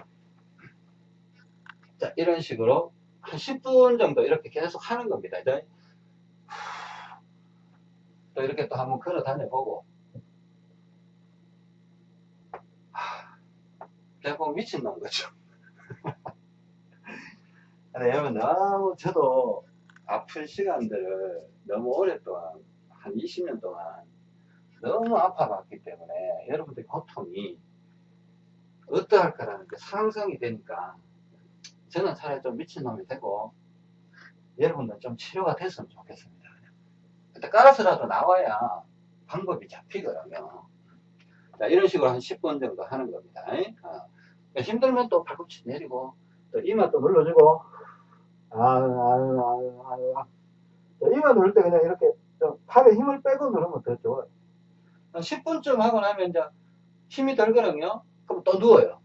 자, 이런 식으로 한 10분 정도 이렇게 계속 하는 겁니다. 또 이렇게 또 한번 걸어 다녀 보고 대부분 미친놈 거죠. 근데 여러분 너무 저도 아픈 시간들을 너무 오랫동안 한 20년 동안 너무 아파봤기 때문에 여러분들의 고통이 어떠할 거라는 게 상상이 되니까 저는 차라리 좀 미친놈이 되고 여러분들 좀 치료가 됐으면 좋겠습니다. 일단 깔아서라도 나와야 방법이 잡히거든요. 자, 이런 식으로 한 10분 정도 하는 겁니다. 어. 힘들면 또 발꿈치 내리고 또 이마 또 눌러주고 아, 아, 아, 아, 아. 이마 누를 때 그냥 이렇게 좀 팔에 힘을 빼고 누르면 더 좋아요. 10분쯤 하고 나면 이제 힘이 들거든요. 그럼 또 누워요.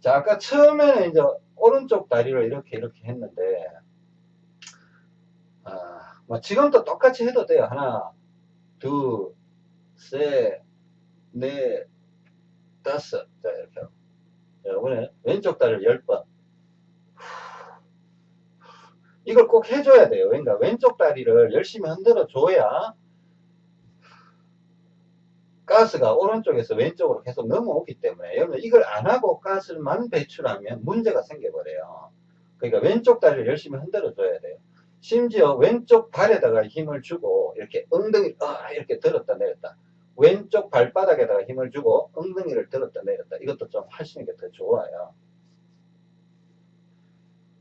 자, 아까 처음에는 이제 오른쪽 다리를 이렇게 이렇게 했는데, 아, 뭐 지금도 똑같이 해도 돼요. 하나, 둘, 셋, 넷, 다섯. 자, 이렇게 하고. 자, 이번에 왼쪽 다리를 10번. 이걸 꼭 해줘야 돼요. 그러니까 왼쪽 다리를 열심히 흔들어 줘야 가스가 오른쪽에서 왼쪽으로 계속 넘어오기 때문에 여러분 이걸 안 하고 가스만 배출하면 문제가 생겨버려요. 그러니까 왼쪽 다리를 열심히 흔들어 줘야 돼요. 심지어 왼쪽 발에다가 힘을 주고 이렇게 엉덩이 아, 이렇게 들었다 내렸다 왼쪽 발바닥에다가 힘을 주고 엉덩이를 들었다 내렸다 이것도 좀 하시는 게 더 좋아요.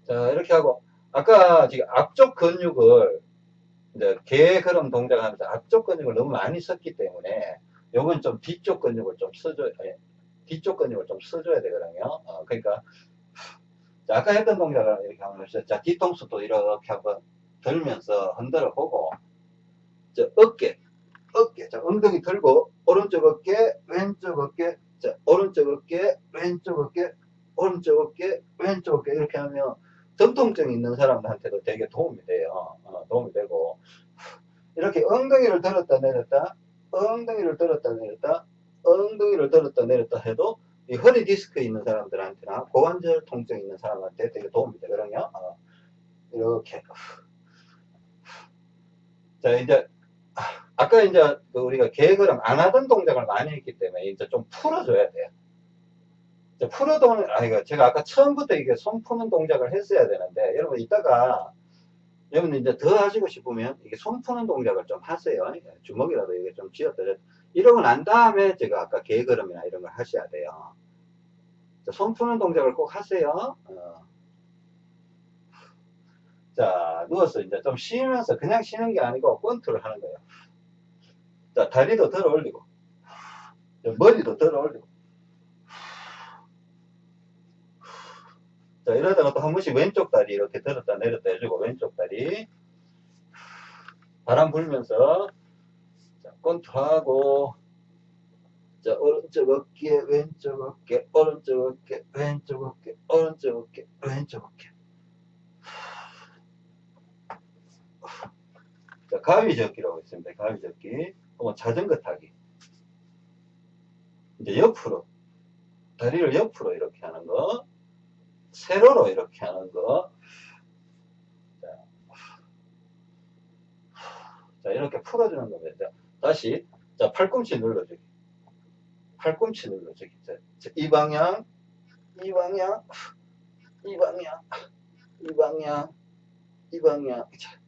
자 이렇게 하고 아까 지금 앞쪽 근육을 이제 개 걸음 동작을 하면서 앞쪽 근육을 너무 많이 썼기 때문에 요건 좀 뒤쪽 근육을 좀 써줘야 뒤쪽 근육을 좀 써줘야 되거든요. 어, 그러니까 자, 아까 했던 동작을 이렇게 한번 해보세요. 자, 뒤통수도 이렇게 한번 들면서 흔들어 보고 자, 어깨 어깨 자, 엉덩이 들고 오른쪽 어깨 왼쪽 어깨 자, 오른쪽 어깨 왼쪽 어깨 오른쪽 어깨 왼쪽 어깨 이렇게 하면 전통증 있는 사람들한테도 되게 도움이 돼요. 어, 도움이 되고 이렇게 엉덩이를 들었다 내렸다 엉덩이를 들었다 내렸다 엉덩이를 들었다 내렸다 해도 이 허리 디스크 있는 사람들한테나 고관절 통증 있는 사람한테 되게 도움이 되거든요. 어, 이렇게 자 이제 아까 이제 그 우리가 계획을 안 하던 동작을 많이 했기 때문에 이제 좀 풀어줘야 돼요. 풀어도는 아 이거 제가 아까 처음부터 이게 손 푸는 동작을 했어야 되는데 여러분 이따가 여러분 이제 더 하시고 싶으면 이게 손 푸는 동작을 좀 하세요. 주먹이라도 이게 좀 쥐어들여. 이러고 난 다음에 제가 아까 개걸음이나 이런 걸 하셔야 돼요. 손 푸는 동작을 꼭 하세요. 어. 자, 누워서 이제 좀 쉬면서 그냥 쉬는 게 아니고 권투를 하는 거예요. 자, 다리도 들어 올리고, 머리도 들어 올리고. 자, 이러다가 또 한 번씩 왼쪽 다리 이렇게 들었다 내렸다 해주고, 왼쪽 다리. 바람 불면서, 자, 권투하고, 자, 오른쪽 어깨, 왼쪽 어깨, 오른쪽 어깨, 왼쪽 어깨, 오른쪽 어깨, 왼쪽 어깨. 자, 가위젓기라고 있습니다. 가위젓기. 혹은 자전거 타기. 이제 옆으로. 다리를 옆으로 이렇게 하는 거. 세로로 이렇게 하는 거. 자, 자 이렇게 풀어주는 겁니다. 다시. 자, 팔꿈치 눌러주기. 팔꿈치 눌러주기. 자, 이 방향, 이 방향, 이 방향, 이 방향, 이 방향. 자,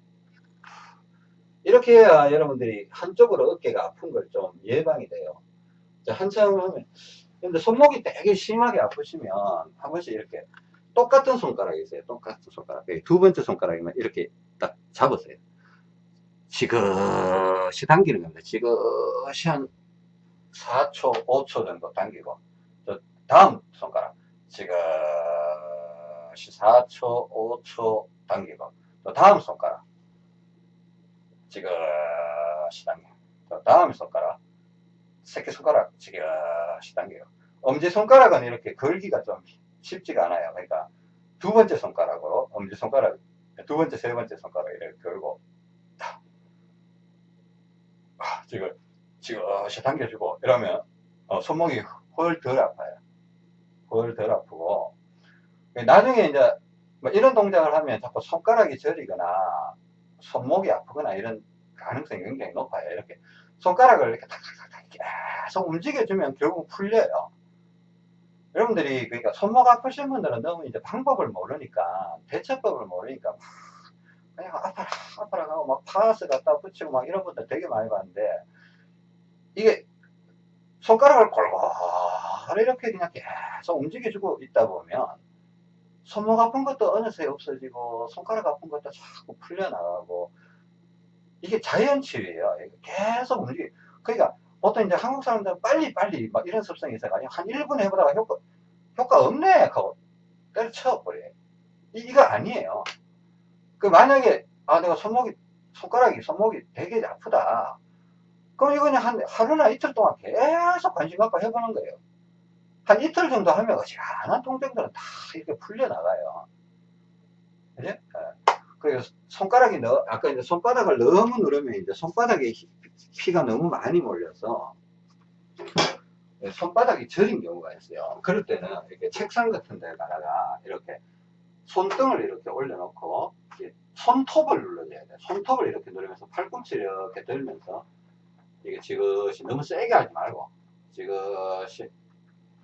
이렇게 해야 여러분들이 한쪽으로 어깨가 아픈 걸 좀 예방이 돼요. 자, 한참 하면. 근데 손목이 되게 심하게 아프시면 한 번씩 이렇게 똑같은 손가락이 있어요. 똑같은 손가락. 두 번째 손가락이면 이렇게 딱 잡으세요. 지그시 당기는 겁니다. 지그시 한 4초, 5초 정도 당기고. 다음 손가락. 지그시 4초, 5초 당기고. 또 다음 손가락. 지그시 당겨. 또 다음 손가락. 새끼손가락 지그시 당겨요. 엄지손가락은 이렇게 걸기가 좀 쉽지가 않아요. 그러니까 두 번째 손가락으로 엄지손가락 두 번째 세 번째 손가락 이렇게 걸고 아, 지금 지그시 당겨주고 이러면 어, 손목이 훨 덜 아파요. 훨 덜 아프고 나중에 이제 뭐 이런 동작을 하면 자꾸 손가락이 저리거나 손목이 아프거나 이런 가능성이 굉장히 높아요. 이렇게 손가락을 이렇게 탁탁탁 계속 움직여주면 결국 풀려요. 여러분들이 그러니까 손목 아프신 분들은 너무 이제 방법을 모르니까 대처법을 모르니까 그냥 아파라 아파라 하고 막 파스 갖다 붙이고 막 이런 분들 되게 많이 봤는데 이게 손가락을 골고루 이렇게 그냥 계속 움직여주고 있다 보면 손목 아픈 것도 어느새 없어지고 손가락 아픈 것도 자꾸 풀려나가고 이게 자연 치유예요. 계속 움직여. 그러니까 보통 이제 한국 사람들은 빨리 빨리 막 이런 습성이 있어가지고 한 1분 해보다가 효과 효과 없네 하고 때려쳐 버려요. 이거 아니에요. 그 만약에 아 내가 손목이 손가락이 손목이 되게 아프다. 그럼 이거는 한 하루나 이틀 동안 계속 관심 갖고 해보는 거예요. 한 이틀 정도 하면 어지간한 통증들은 다 이렇게 풀려나가요. 그지? 예. 그리고 손가락이 너, 아까 이제 손바닥을 너무 누르면 이제 손바닥에 피가 너무 많이 몰려서 손바닥이 저린 경우가 있어요. 그럴 때는 이렇게 책상 같은 데다가 이렇게 손등을 이렇게 올려놓고 손톱을 눌러줘야 돼. 손톱을 이렇게 누르면서 팔꿈치를 이렇게 들면서 이게 지그시 너무 세게 하지 말고 지그시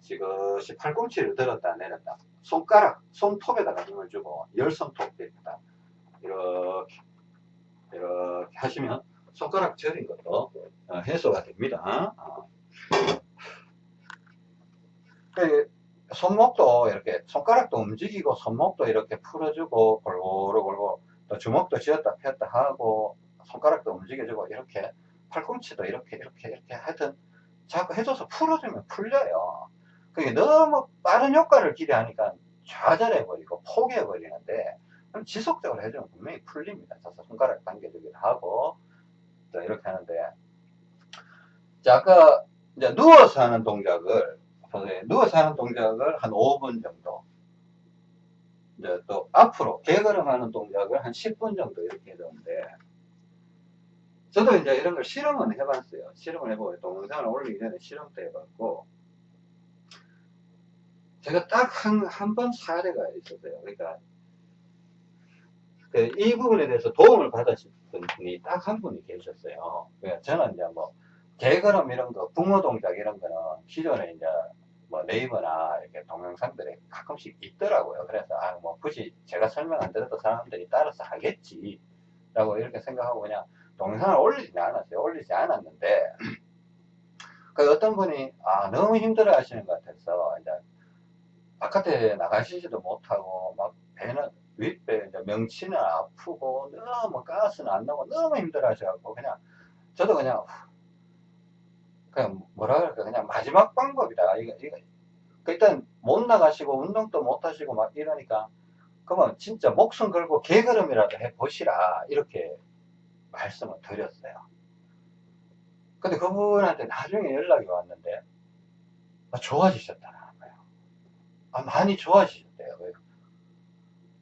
지그시 팔꿈치를 들었다 내렸다 손가락 손톱에다가 힘을 주고 열 손톱에다가 이렇게 이렇게 하시면 손가락 저린 것도 어, 해소가 됩니다. 어. 그 손목도 이렇게 손가락도 움직이고 손목도 이렇게 풀어주고 골고루 골고루 또 주먹도 쥐었다 폈다 하고 손가락도 움직여주고 이렇게 팔꿈치도 이렇게 이렇게 이렇게 하여튼 자꾸 해줘서 풀어주면 풀려요. 그게 너무 빠른 효과를 기대하니까 좌절해버리고 포기해버리는데 지속적으로 해주면 분명히 풀립니다. 자서 손가락 당겨주기도 하고 또 이렇게 하는데 자 아까 이제 누워서 하는 동작을 누워서 하는 동작을 한 5분 정도 이제 또 앞으로 개걸음하는 동작을 한 10분 정도 이렇게 해줬는데 저도 이제 이런 걸 실험은 해봤어요. 실험을 해보고 동영상을 올리기 전에 실험도 해봤고 제가 딱 한 한 번 사례가 있었어요. 그러니까 그 이 부분에 대해서 도움을 받으신 분이 딱 한 분이 계셨어요. 그러니까 저는 이제 뭐 개걸음 이런 거, 붕어 동작 이런 거는 기존에 이제 뭐 네이버나 이렇게 동영상들에 가끔씩 있더라고요. 그래서 아 뭐 굳이 제가 설명 안 드려도 사람들이 따라서 하겠지 라고 이렇게 생각하고 그냥 동영상을 올리지 않았어요. 올리지 않았는데 그 어떤 분이 아 너무 힘들어 하시는 것 같아서 이제 바깥에 나가시지도 못하고 막 배는 윗배 이제 명치는 아프고 너무 가스는 안 나고 너무 힘들어 하셔갖고 그냥 저도 그냥 그냥 뭐라 그럴까 그냥 마지막 방법이다 이거 이거 그 일단 못 나가시고 운동도 못 하시고 막 이러니까 그러면 진짜 목숨 걸고 개걸음이라도 해 보시라 이렇게 말씀을 드렸어요. 근데 그분한테 나중에 연락이 왔는데 아, 좋아지셨다는 거예요. 아 많이 좋아지셨대요.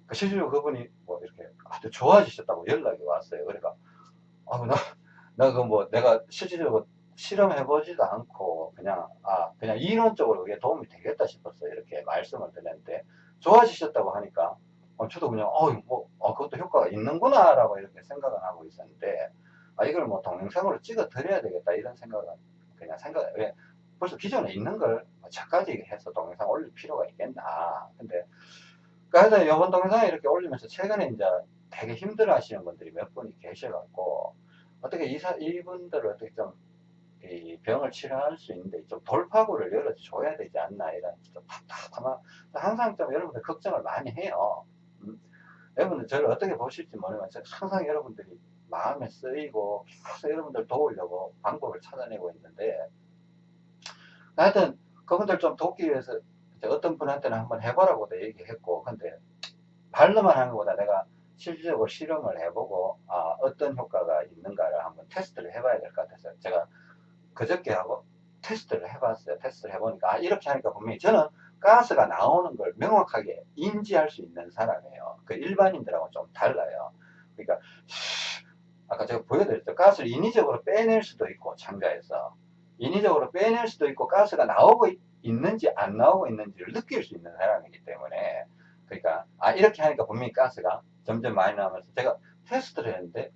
그 실제로 그분이 뭐 이렇게 아주 좋아지셨다고 연락이 왔어요. 그러니까 아, 나, 나그뭐 내가 실질적으로 실험해보지도 않고 그냥 아 그냥 이론적으로 그게 도움이 되겠다 싶었어요. 이렇게 말씀을 드렸는데 좋아지셨다고 하니까 어, 저도 그냥 어뭐 어, 그것도 효과가 있는구나 라고 이렇게 생각을 하고 있었는데 아 이걸 뭐 동영상으로 찍어 드려야 되겠다 이런 생각은 그냥 생각 왜 벌써 기존에 있는 걸 저까지 해서 동영상 올릴 필요가 있겠나. 근데 그래서 이번 동영상을 이렇게 올리면서 최근에 이제 되게 힘들어 하시는 분들이 몇 분이 계셔갖고 어떻게 이사, 이분들을 어떻게 좀 병을 치료할 수 있는데 좀 돌파구를 열어줘야 되지 않나 이런 좀 답답한 항상 좀 여러분들 걱정을 많이 해요 음? 여러분들 저를 어떻게 보실지 모르지만 항상 여러분들이 마음에 쓰이고 계속 여러분들 도우려고 방법을 찾아내고 있는데 하여튼 그분들 좀 돕기 위해서 어떤 분한테는 한번 해보라고도 얘기했고 근데 말로만 하는 것보다 내가 실질적으로 실험을 해보고 아, 어떤 효과가 있는가를 한번 테스트를 해봐야 될 것 같아서 제가 그저께 하고 테스트를 해봤어요. 테스트를 해보니까 아, 이렇게 하니까 분명히 저는 가스가 나오는 걸 명확하게 인지할 수 있는 사람이에요. 그 일반인들하고 좀 달라요. 그러니까 아까 제가 보여드렸죠. 가스를 인위적으로 빼낼 수도 있고 창자에서 인위적으로 빼낼 수도 있고 가스가 나오고 있, 있는지 안 나오고 있는지를 느낄 수 있는 사람이기 때문에 그러니까 아 이렇게 하니까 분명히 가스가 점점 많이 나오면서 제가 테스트를 했는데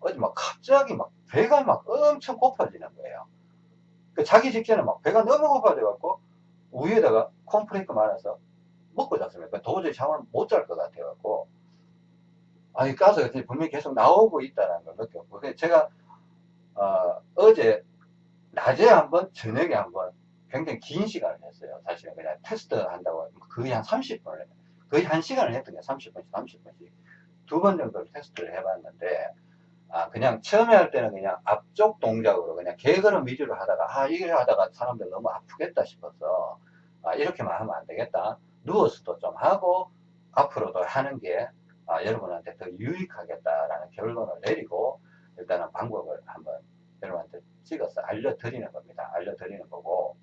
어디 막 갑자기 막 배가 막 엄청 고파지는 거예요. 그 자기 직전에 막 배가 너무 고파져갖고 우유에다가 콘프레이크 말아서 먹고 잤습니다. 도저히 잠을 못 잘 것 같아갖고 아니 가스가 분명히 계속 나오고 있다는 걸 느꼈고 제가 어, 제 낮에 한번 저녁에 한번 굉장히 긴 시간을 했어요. 사실은 그냥 테스트 한다고 거의 한 30분을 거의 한 시간을 했던 게 30분씩 30분씩 두 번 정도를 테스트를 해봤는데 아, 그냥 처음에 할 때는 그냥 앞쪽 동작으로 그냥 개걸음 위주로 하다가 아 이게 하다가 사람들 너무 아프겠다 싶어서 아, 이렇게만 하면 안 되겠다. 누워서도 좀 하고 앞으로도 하는 게 아, 여러분한테 더 유익하겠다라는 결론을 내리고 일단은 방법을 한번 여러분한테 찍어서 알려드리는 겁니다. 알려드리는 거고.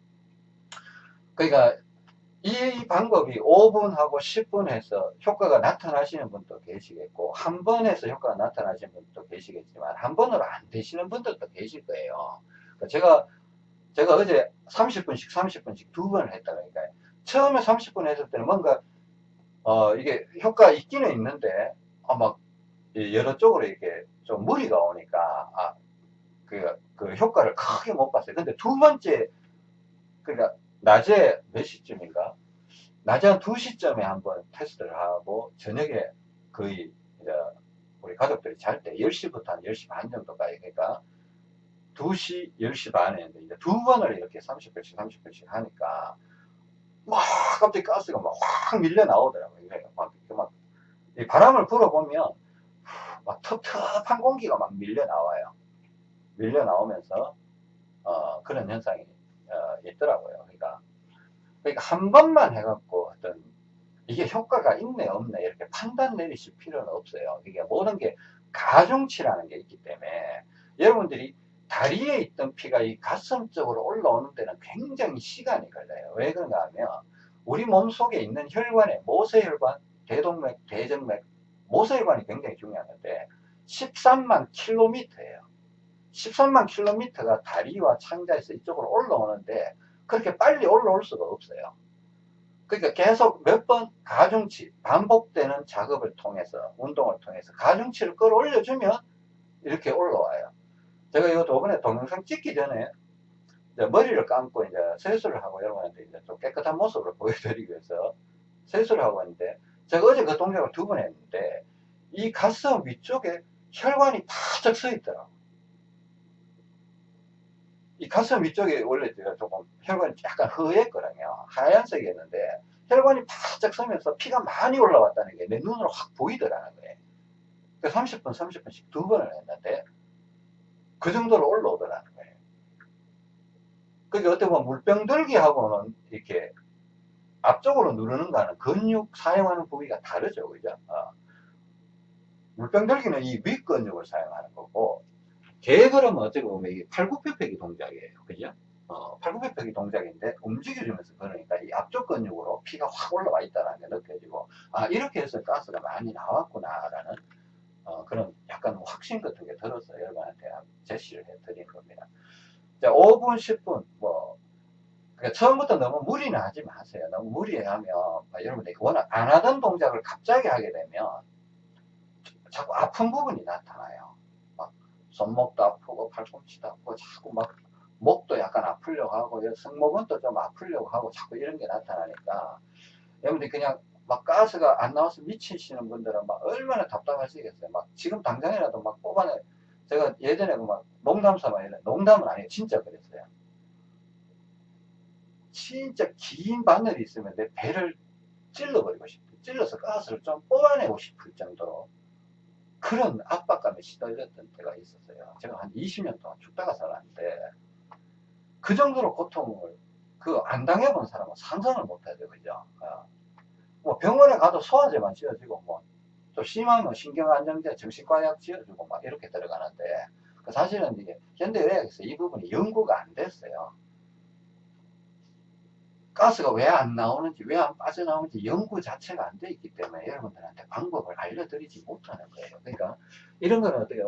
그러니까 이 방법이 5분하고 10분 해서 효과가 나타나시는 분도 계시겠고 한번 해서 효과가 나타나시는 분도 계시겠지만 한 번으로 안 되시는 분들도 계실 거예요. 그러니까 제가 제가 어제 30분씩 30분씩 두 번을 했다 그러니까 처음에 30분 했을 때는 뭔가 어 이게 효과 있기는 있는데 아마 여러 쪽으로 이렇게 좀 무리가 오니까 아, 그, 그 효과를 크게 못 봤어요. 근데 두 번째 그러니까 낮에 몇 시쯤인가? 낮에 한 2시쯤에 한번 테스트를 하고 저녁에 거의 이제 우리 가족들이 잘 때 10시부터 한 10시 반 정도까지 그러니까 2시, 10시 반에 이제 두 번을 이렇게 30분씩 30분씩 하니까 막 갑자기 가스가 막 확 밀려 나오더라고요. 막, 막 바람을 불어보면 막 텁텁한 공기가 막 밀려 나와요. 밀려 나오면서 어, 그런 현상이 어, 있더라고요. 그러니까, 한 번만 해갖고 어떤 이게 효과가 있네 없네 이렇게 판단 내리실 필요는 없어요. 이게 모든 게 가중치라는 게 있기 때문에 여러분들이 다리에 있던 피가 이 가슴 쪽으로 올라오는 데는 굉장히 시간이 걸려요. 왜 그런가 하면 우리 몸 속에 있는 혈관에 모세혈관, 대동맥, 대정맥, 모세혈관이 굉장히 중요한데 13만 킬로미터예요. 13만 킬로미터가 다리와 창자에서 이쪽으로 올라오는데 그렇게 빨리 올라올 수가 없어요. 그러니까 계속 몇 번 가중치, 반복되는 작업을 통해서, 운동을 통해서 가중치를 끌어올려주면 이렇게 올라와요. 제가 이거 저번에 동영상 찍기 전에 머리를 감고 이제 세수를 하고 여러분한테 이제 좀 깨끗한 모습을 보여드리기 위해서 세수를 하고 있는데 제가 어제 그 동작을 두 번 했는데 이 가슴 위쪽에 혈관이 바짝 서 있더라고. 이 가슴 위쪽에 원래 제가 조금 혈관이 약간 허했거든요. 하얀색이었는데 혈관이 바짝 서면서 피가 많이 올라왔다는 게 내 눈으로 확 보이더라는 거예요. 30분, 30분씩 두 번을 했는데 그 정도로 올라오더라는 거예요. 그게 어떻게 보면 물병 들기하고는 이렇게 앞쪽으로 누르는 거는 근육 사용하는 부위가 다르죠. 그죠? 어. 물병 들기는 이 윗근육을 사용하는 거고, 개걸음은 어떻게 보면 이게 팔굽혀펴기 동작이에요. 그죠? 어, 팔굽혀펴기 동작인데 움직여주면서 그러니까 이 앞쪽 근육으로 피가 확 올라와 있다는 게 느껴지고, 아, 이렇게 해서 가스가 많이 나왔구나라는 어, 그런 약간 확신 같은 게 들어서 여러분한테 제시를 해드린 겁니다. 자, 5분, 10분, 뭐, 그러니까 처음부터 너무 무리는 하지 마세요. 너무 무리하면 여러분들이 워낙 안 하던 동작을 갑자기 하게 되면 자꾸 아픈 부분이 나타나요. 막 손목도 아프고 팔꿈치도 아프고 자꾸 막 목도 약간 아프려고 하고 승모근 도 좀 아프려고 하고 자꾸 이런 게 나타나니까 여러분들이 그냥 막 가스가 안 나와서 미치시는 분들은 막 얼마나 답답하시겠어요. 막 지금 당장이라도 막 뽑아내. 제가 예전에 그막 농담 삼아 이래. 농담은 아니에요. 진짜 그랬어요. 진짜 긴 바늘이 있으면 내 배를 찔러버리고 싶어. 찔러서 가스를 좀 뽑아내고 싶을 정도로 그런 압박감에 시달렸던 때가 있었어요. 제가 한 20년 동안 죽다가 살았는데 그 정도로 고통을 그 안 당해본 사람은 상상을 못하죠. 그죠? 어. 뭐 병원에 가도 소화제만 지어주고 뭐또 심하면 신경안정제 정신과약 지어주고 막 이렇게 들어가는데 그 사실은 이게 현대의학에서 이 부분이 연구가 안 됐어요. 가스가 왜 안 나오는지 왜 안 빠져나오는지 연구 자체가 안 돼 있기 때문에 여러분들한테 방법을 알려드리지 못하는 거예요. 그러니까 이런 거는 어떻게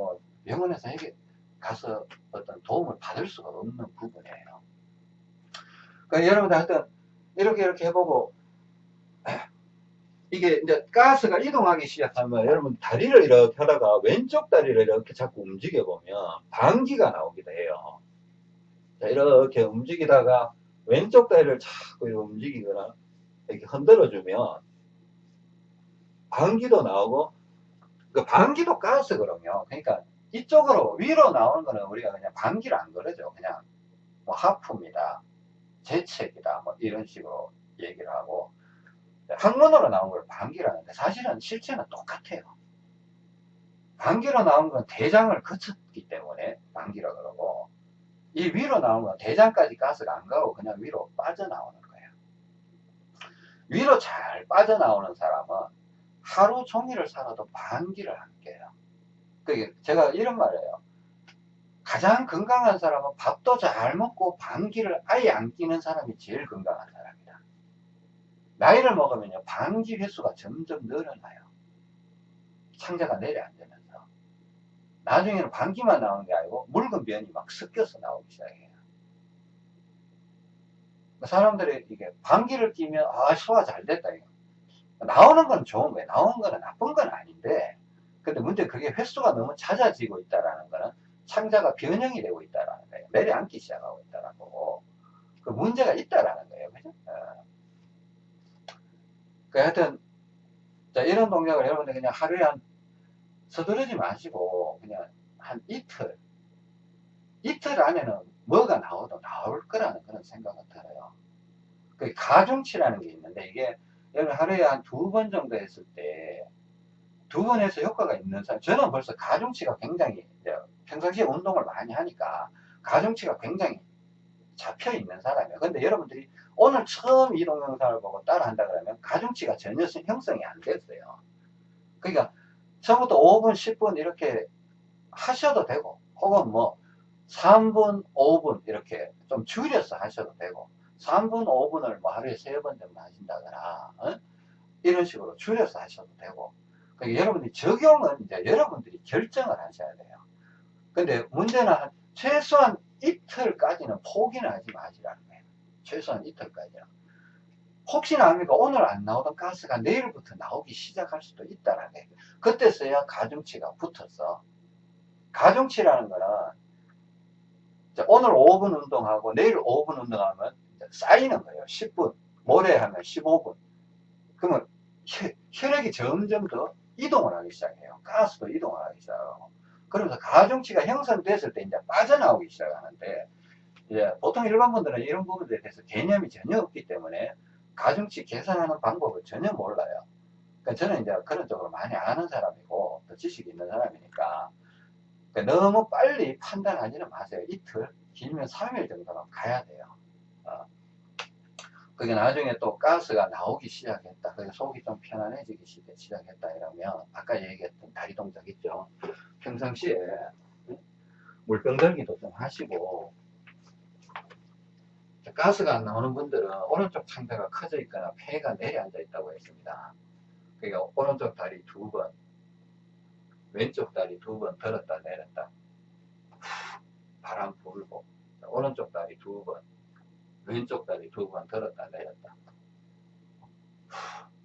병원에서 이게 가서 어떤 도움을 받을 수가 없는 부분이에요. 그러니까 여러분들 하여튼 이렇게 이렇게 해보고 이게 이제 가스가 이동하기 시작하면 여러분 다리를 이렇게 하다가 왼쪽 다리를 이렇게 자꾸 움직여 보면 방귀가 나오기도 해요. 자, 이렇게 움직이다가 왼쪽 다리를 자꾸 움직이거나 이렇게 흔들어 주면 방귀도 나오고 그 방귀도 가스거든요. 그러니까 이쪽으로 위로 나오는 거는 우리가 그냥 방귀를 안 그러죠. 그냥 뭐 하품이다, 재채기다, 뭐 이런 식으로 얘기를 하고 학문으로 나온 걸 방귀라는데 사실은 실체는 똑같아요. 방귀로 나온 건 대장을 거쳤기 때문에 방귀라 그러고 이 위로 건 대장까지 가스가 안 가고 그냥 위로 빠져나오는 거예요. 위로 잘 빠져나오는 사람은 하루 종일을 살아도 방귀를 안 껴요. 그게 제가 이런 말이에요. 가장 건강한 사람은 밥도 잘 먹고 방귀를 아예 안 끼는 사람이 제일 건강한 사람이다. 나이를 먹으면요, 방귀 횟수가 점점 늘어나요. 창자가 내려앉으면서. 나중에는 방귀만 나오는 게 아니고 묽은 변이 막 섞여서 나오기 시작해요. 사람들이 이게 방귀를 끼면 아 소화 잘 됐다 이거. 나오는 건 좋은 거예요. 나오는 거는 나쁜 건 아닌데 근데 문제 그게 횟수가 너무 잦아지고 있다라는 거는 창자가 변형이 되고 있다라는 거예요. 내려앉기 시작하고 있다라는 거고 그 문제가 있다라는 거예요. 그죠? 어. 그 하여튼 자, 이런 동작을 여러분들 그냥 하루에 한 서두르지 마시고 그냥 한 이틀 이틀 안에는 뭐가 나오도 나올 거라는 그런 생각은 들어요. 그 가중치라는 게 있는데 이게 하루에 한 두 번 정도 했을 때 두 번 해서 효과가 있는 사람 저는 벌써 가중치가 굉장히 평상시에 운동을 많이 하니까 가중치가 굉장히 잡혀 있는 사람이에요. 근데 여러분들이 오늘 처음 이 동영상을 보고 따라 한다 그러면 가중치가 전혀 형성이 안 됐어요. 그러니까 처음부터 5분, 10분 이렇게 하셔도 되고 혹은 뭐 3분, 5분 이렇게 좀 줄여서 하셔도 되고 3분, 5분을 뭐 하루에 3번 정도 하신다거나 어? 이런 식으로 줄여서 하셔도 되고 그러니까 여러분들이 적용은 이제 여러분들이 결정을 하셔야 돼요. 근데 문제는 한 최소한 이틀까지는 포기는 하지 마시라는 거예요. 최소한 이틀까지는. 혹시나 합니까? 오늘 안 나오던 가스가 내일부터 나오기 시작할 수도 있다는 거예요. 그때서야 가중치가 붙어서 가중치라는 거는 오늘 5분 운동하고 내일 5분 운동하면 쌓이는 거예요. 10분, 모레 하면 15분. 그러면 혈액이 점점 더 이동을 하기 시작해요. 가스도 이동을 하기 시작하고. 그러면서 가중치가 형성됐을 때 이제 빠져나오기 시작하는데, 이제 보통 일반 분들은 이런 부분들에 대해서 개념이 전혀 없기 때문에 가중치 계산하는 방법을 전혀 몰라요. 그러니까 저는 이제 그런 쪽으로 많이 아는 사람이고, 또 지식이 있는 사람이니까, 그러니까 너무 빨리 판단하지는 마세요. 이틀, 길면 3일 정도는 가야 돼요. 어. 그게 나중에 또 가스가 나오기 시작했다. 그래서 속이 좀 편안해지기 시작했다 이러면 아까 얘기했던 다리 동작 있죠. 평상시에 물병 들기도 좀 하시고 가스가 안 나오는 분들은 오른쪽 창자가 커져 있거나 폐가 내려앉아 있다고 했습니다. 그러니까 오른쪽 다리 두 번, 왼쪽 다리 두 번 들었다 내렸다. 바람 불고 오른쪽 다리 두 번, 왼쪽 다리 두 번 들었다 내렸다.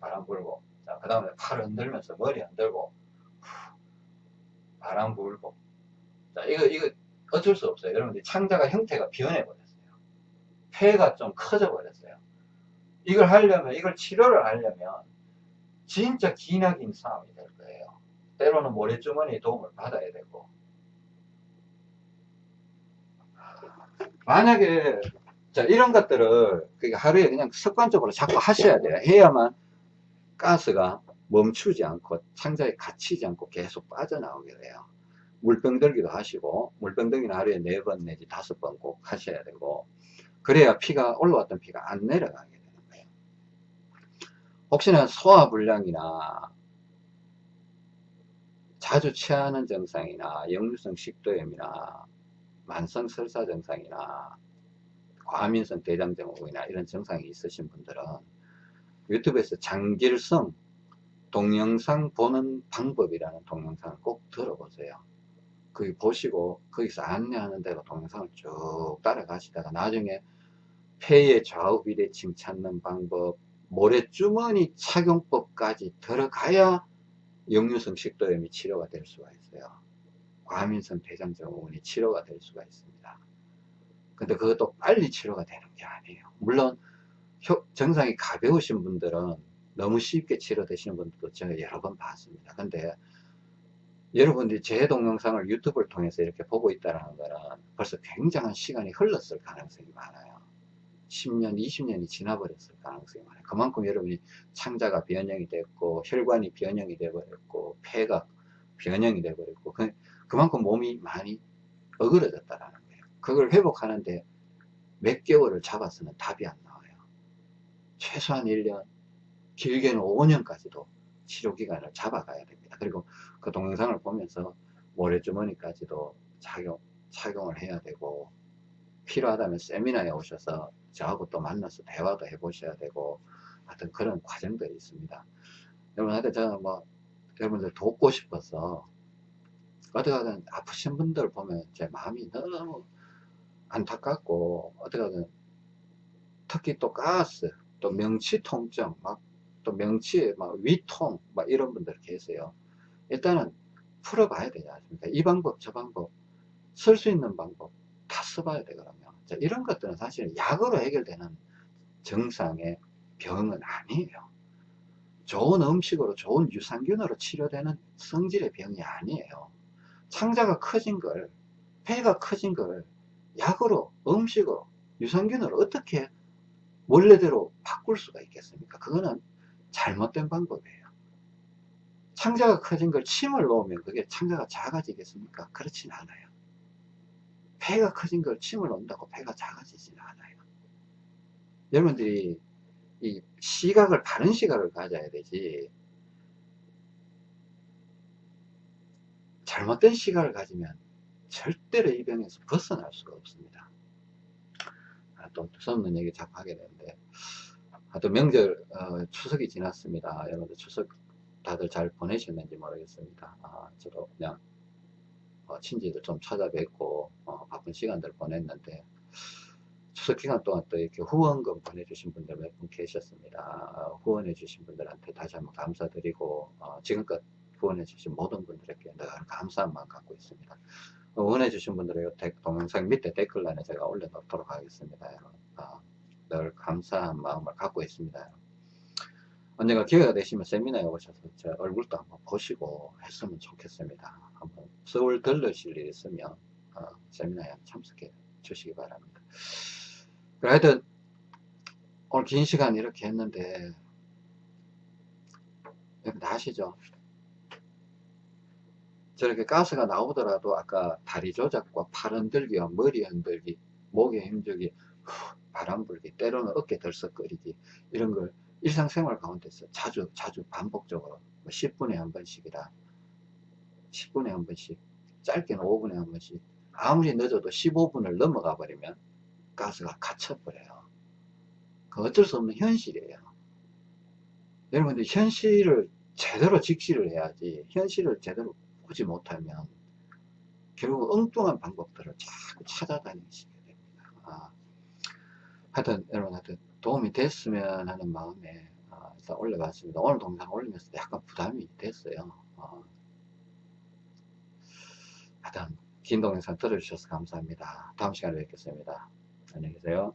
바람 불고. 자, 그 다음에 팔 흔들면서 머리 흔들고. 바람 불고. 자, 이거, 이거 어쩔 수 없어요. 여러분들 창자가 형태가 변해버렸어요. 폐가 좀 커져 버렸어요. 이걸 하려면, 이걸 치료를 하려면 진짜 기나긴 싸움이 될 거예요. 때로는 모래주머니의 도움을 받아야 되고. 만약에 자, 이런 것들을 하루에 그냥 습관적으로 자꾸 하셔야 돼요. 해야만 가스가 멈추지 않고 창자에 갇히지 않고 계속 빠져나오게 돼요. 물병 들기도 하시고 물병 들기는 하루에 4번 내지 5번 꼭 하셔야 되고 그래야 피가 올라왔던 피가 안 내려가게 되는 거예요. 혹시나 소화불량이나 자주 체하는 증상이나 역류성 식도염이나 만성 설사 증상이나 과민성 대장증후군이나 이런 증상이 있으신 분들은 유튜브에서 장길성 동영상 보는 방법이라는 동영상을 꼭 들어보세요. 거기 보시고 거기서 안내하는 대로 동영상을 쭉 따라가시다가 나중에 폐의 좌우 비대칭 찾는 방법, 모래주머니 착용법까지 들어가야 역류성 식도염이 치료가 될 수가 있어요. 과민성 대장증후군이 치료가 될 수가 있습니다. 근데 그것도 빨리 치료가 되는 게 아니에요. 물론 증상이 가벼우신 분들은 너무 쉽게 치료되시는 분들도 제가 여러 번 봤습니다. 근데 여러분들이 제 동영상을 유튜브를 통해서 이렇게 보고 있다는 거는 벌써 굉장한 시간이 흘렀을 가능성이 많아요. 10년, 20년이 지나버렸을 가능성이 많아요. 그만큼 여러분이 창자가 변형이 됐고 혈관이 변형이 되버렸고 폐가 변형이 되버렸고 그, 그만큼 몸이 많이 어그러졌다라는 그걸 회복하는데 몇 개월을 잡아서는 답이 안 나와요. 최소한 1년, 길게는 5년까지도 치료기간을 잡아가야 됩니다. 그리고 그 동영상을 보면서 모래주머니까지도 착용, 착용을 해야 되고 필요하다면 세미나에 오셔서 저하고 또 만나서 대화도 해 보셔야 되고 하여튼 그런 과정들이 있습니다. 여러분한테 저는 뭐 여러분들 돕고 싶어서 어떻게든 아프신 분들 보면 제 마음이 너무 안타깝고 어떻게든 특히 또 가스 또 명치 통증 막 또 명치에 막 위통 막 이런 분들 계세요 일단은 풀어봐야 되지 않습니까? 이 방법 저 방법 쓸 수 있는 방법 다 써봐야 되거든요. 자, 이런 것들은 사실 약으로 해결되는 정상의 병은 아니에요. 좋은 음식으로 좋은 유산균으로 치료되는 성질의 병이 아니에요. 창자가 커진 걸 폐가 커진 걸 약으로 음식으로 유산균으로 어떻게 원래대로 바꿀 수가 있겠습니까? 그거는 잘못된 방법이에요 창자가 커진 걸 침을 놓으면 그게 창자가 작아지겠습니까? 그렇진 않아요. 폐가 커진 걸 침을 놓는다고 폐가 작아지지는 않아요. 여러분들이 이 시각을 바른 시각을 가져야 되지. 잘못된 시각을 가지면 절대로 이 병에서 벗어날 수가 없습니다. 아, 또 두서없는 얘기 자꾸 하게 되는데. 아, 또 명절 어, 추석이 지났습니다. 여러분들 추석 다들 잘 보내셨는지 모르겠습니다 아, 저도 그냥 어, 친지들 좀 찾아뵙고 어, 바쁜 시간들 보냈는데 추석 기간 동안 또 이렇게 후원금 보내주신 분들 몇 분 계셨습니다. 어, 후원해 주신 분들한테 다시 한번 감사드리고 어, 지금껏 후원해 주신 모든 분들에게 늘 감사한 마음 갖고 있습니다. 어, 후원해 주신 분들의 동영상 밑에 댓글란에 제가 올려놓도록 하겠습니다. 어, 늘 감사한 마음을 갖고 있습니다. 언젠가 기회가 되시면 세미나에 오셔서 제 얼굴도 한번 보시고 했으면 좋겠습니다. 한번 서울 들르실 일 있으면 어, 세미나에 참석해 주시기 바랍니다. 하여튼 오늘 긴 시간 이렇게 했는데 여러분 아시죠? 저렇게 가스가 나오더라도 아까 다리 조작과 팔 흔들기와 머리 흔들기 목에 힘주기 바람 불기 때로는 어깨 들썩거리기 이런 걸 일상생활 가운데서 자주 자주 반복적으로 10분에 뭐한 번씩이다 10분에 한 번씩 짧게는 5분에 한 번씩 아무리 늦어도 15분을 넘어가 버리면 가스가 갇혀버려요. 그 어쩔 수 없는 현실이에요. 여러분들 현실을 제대로 직시를 해야지 현실을 제대로 보지 못하면 결국 엉뚱한 방법들을 자꾸 찾아다니시게 됩니다. 아, 하여튼 여러분 하여튼 도움이 됐으면 하는 마음에 아, 일단 올려봤습니다. 오늘 동상 올리면서 약간 부담이 됐어요. 아, 하여튼 긴 동영상 들어주셔서 감사합니다. 다음 시간에 뵙겠습니다. 안녕히 계세요.